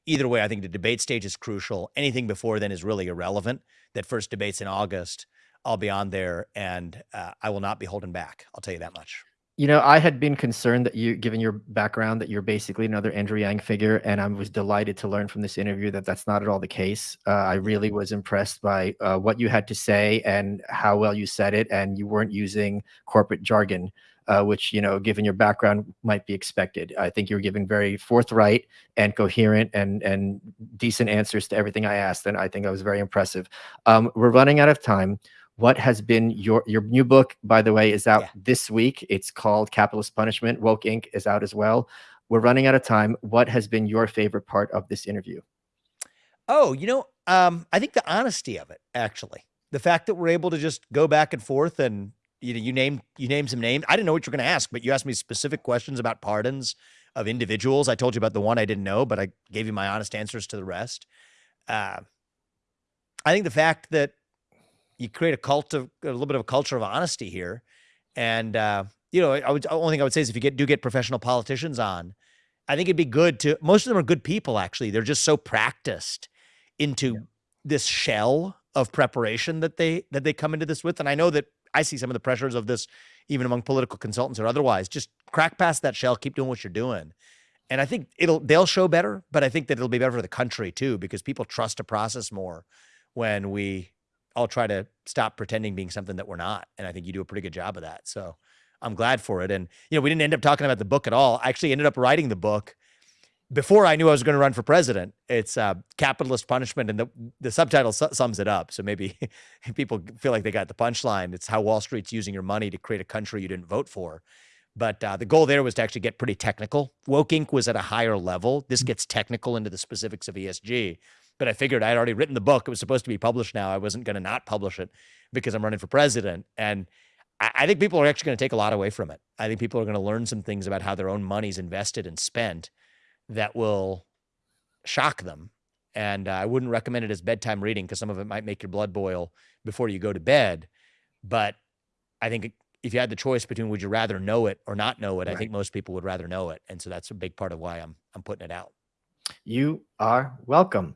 S2: either way, I think the debate stage is crucial. Anything before then is really irrelevant. That first debate's in August. I'll be on there and uh, I will not be holding back. I'll tell you that much.
S1: You know, I had been concerned that you, given your background, that you're basically another Andrew Yang figure, and I was delighted to learn from this interview that that's not at all the case. Uh, I really was impressed by uh, what you had to say and how well you said it, and you weren't using corporate jargon, uh, which you know, given your background, might be expected. I think you were giving very forthright and coherent and and decent answers to everything I asked, and I think I was very impressive. Um, we're running out of time what has been your your new book by the way is out yeah. this week. It's called capitalist punishment woke inc. is out as well. We're running out of time. What has been your favorite part of this interview?
S2: Oh you know um, i think the honesty of it actually. The fact that we're able to just go back and forth and you know you name you name some names. I didn't know what you're going to ask but you asked me specific questions about pardons of individuals. I told you about the one i didn't know but i gave you my honest answers to the rest. Uh, i think the fact that you create a cult of a little bit of a culture of honesty here. And uh, you know, I would only thing I would say is if you get do get professional politicians on, I think it'd be good to. Most of them are good people. Actually, they're just so practiced into yeah. this shell of preparation that they that they come into this with. And I know that I see some of the pressures of this even among political consultants or otherwise. Just crack past that shell, keep doing what you're doing. And I think it'll they'll show better, but I think that it'll be better for the country too because people trust a process more when we I'll try to stop pretending being something that we're not. And I think you do a pretty good job of that. So I'm glad for it. And, you know, we didn't end up talking about the book at all. I actually ended up writing the book before I knew I was going to run for president. It's uh, Capitalist Punishment, and the, the subtitle su- sums it up. So maybe people feel like they got the punchline. It's how Wall Street's using your money to create a country you didn't vote for. But uh, the goal there was to actually get pretty technical. Woke Inc. was at a higher level. This mm. gets technical into the specifics of ESG. But I figured I had already written the book. It was supposed to be published now. I wasn't going to not publish it because I'm running for president. And I, I think people are actually going to take a lot away from it. I think people are going to learn some things about how their own money's invested and spent that will shock them. And uh, I wouldn't recommend it as bedtime reading because some of it might make your blood boil before you go to bed. But I think if you had the choice between would you rather know it or not know it, right. I think most people would rather know it. And so that's a big part of why I'm I'm putting it out.
S1: You are welcome.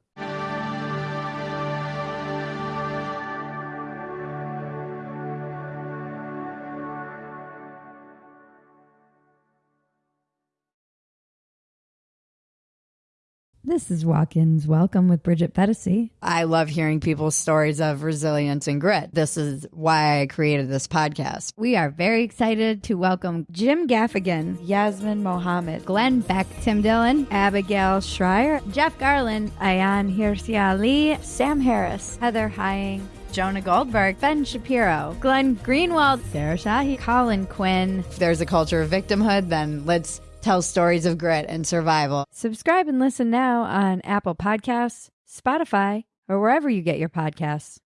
S3: This is Walk-ins Welcome with Bridget Phetasy.
S4: I love hearing people's stories of resilience and grit. This is why I created this podcast.
S3: We are very excited to welcome Jim Gaffigan, Yasmin Mohammed, Glenn Beck, Tim Dillon, Abigail Shrier, Jeff Garlin, Ayaan Hirsi Ali, Sam Harris, Heather Heying, Jonah Goldberg, Ben Shapiro, Glenn Greenwald, Sarah Shahi, Colin Quinn.
S4: If there's a culture of victimhood, then let's tell stories of grit and survival.
S3: Subscribe and listen now on Apple Podcasts, Spotify, or wherever you get your podcasts.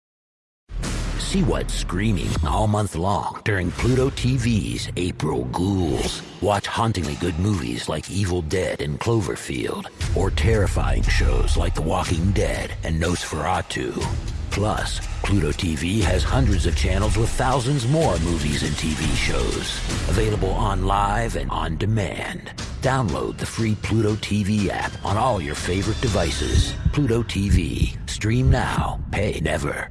S5: See what's screaming all month long during Pluto TV's April Ghouls. Watch hauntingly good movies like Evil Dead and Cloverfield, or terrifying shows like The Walking Dead and Nosferatu. Plus, Pluto TV has hundreds of channels with thousands more movies and TV shows. Available on live and on demand. Download the free Pluto TV app on all your favorite devices. Pluto TV. Stream now, pay never.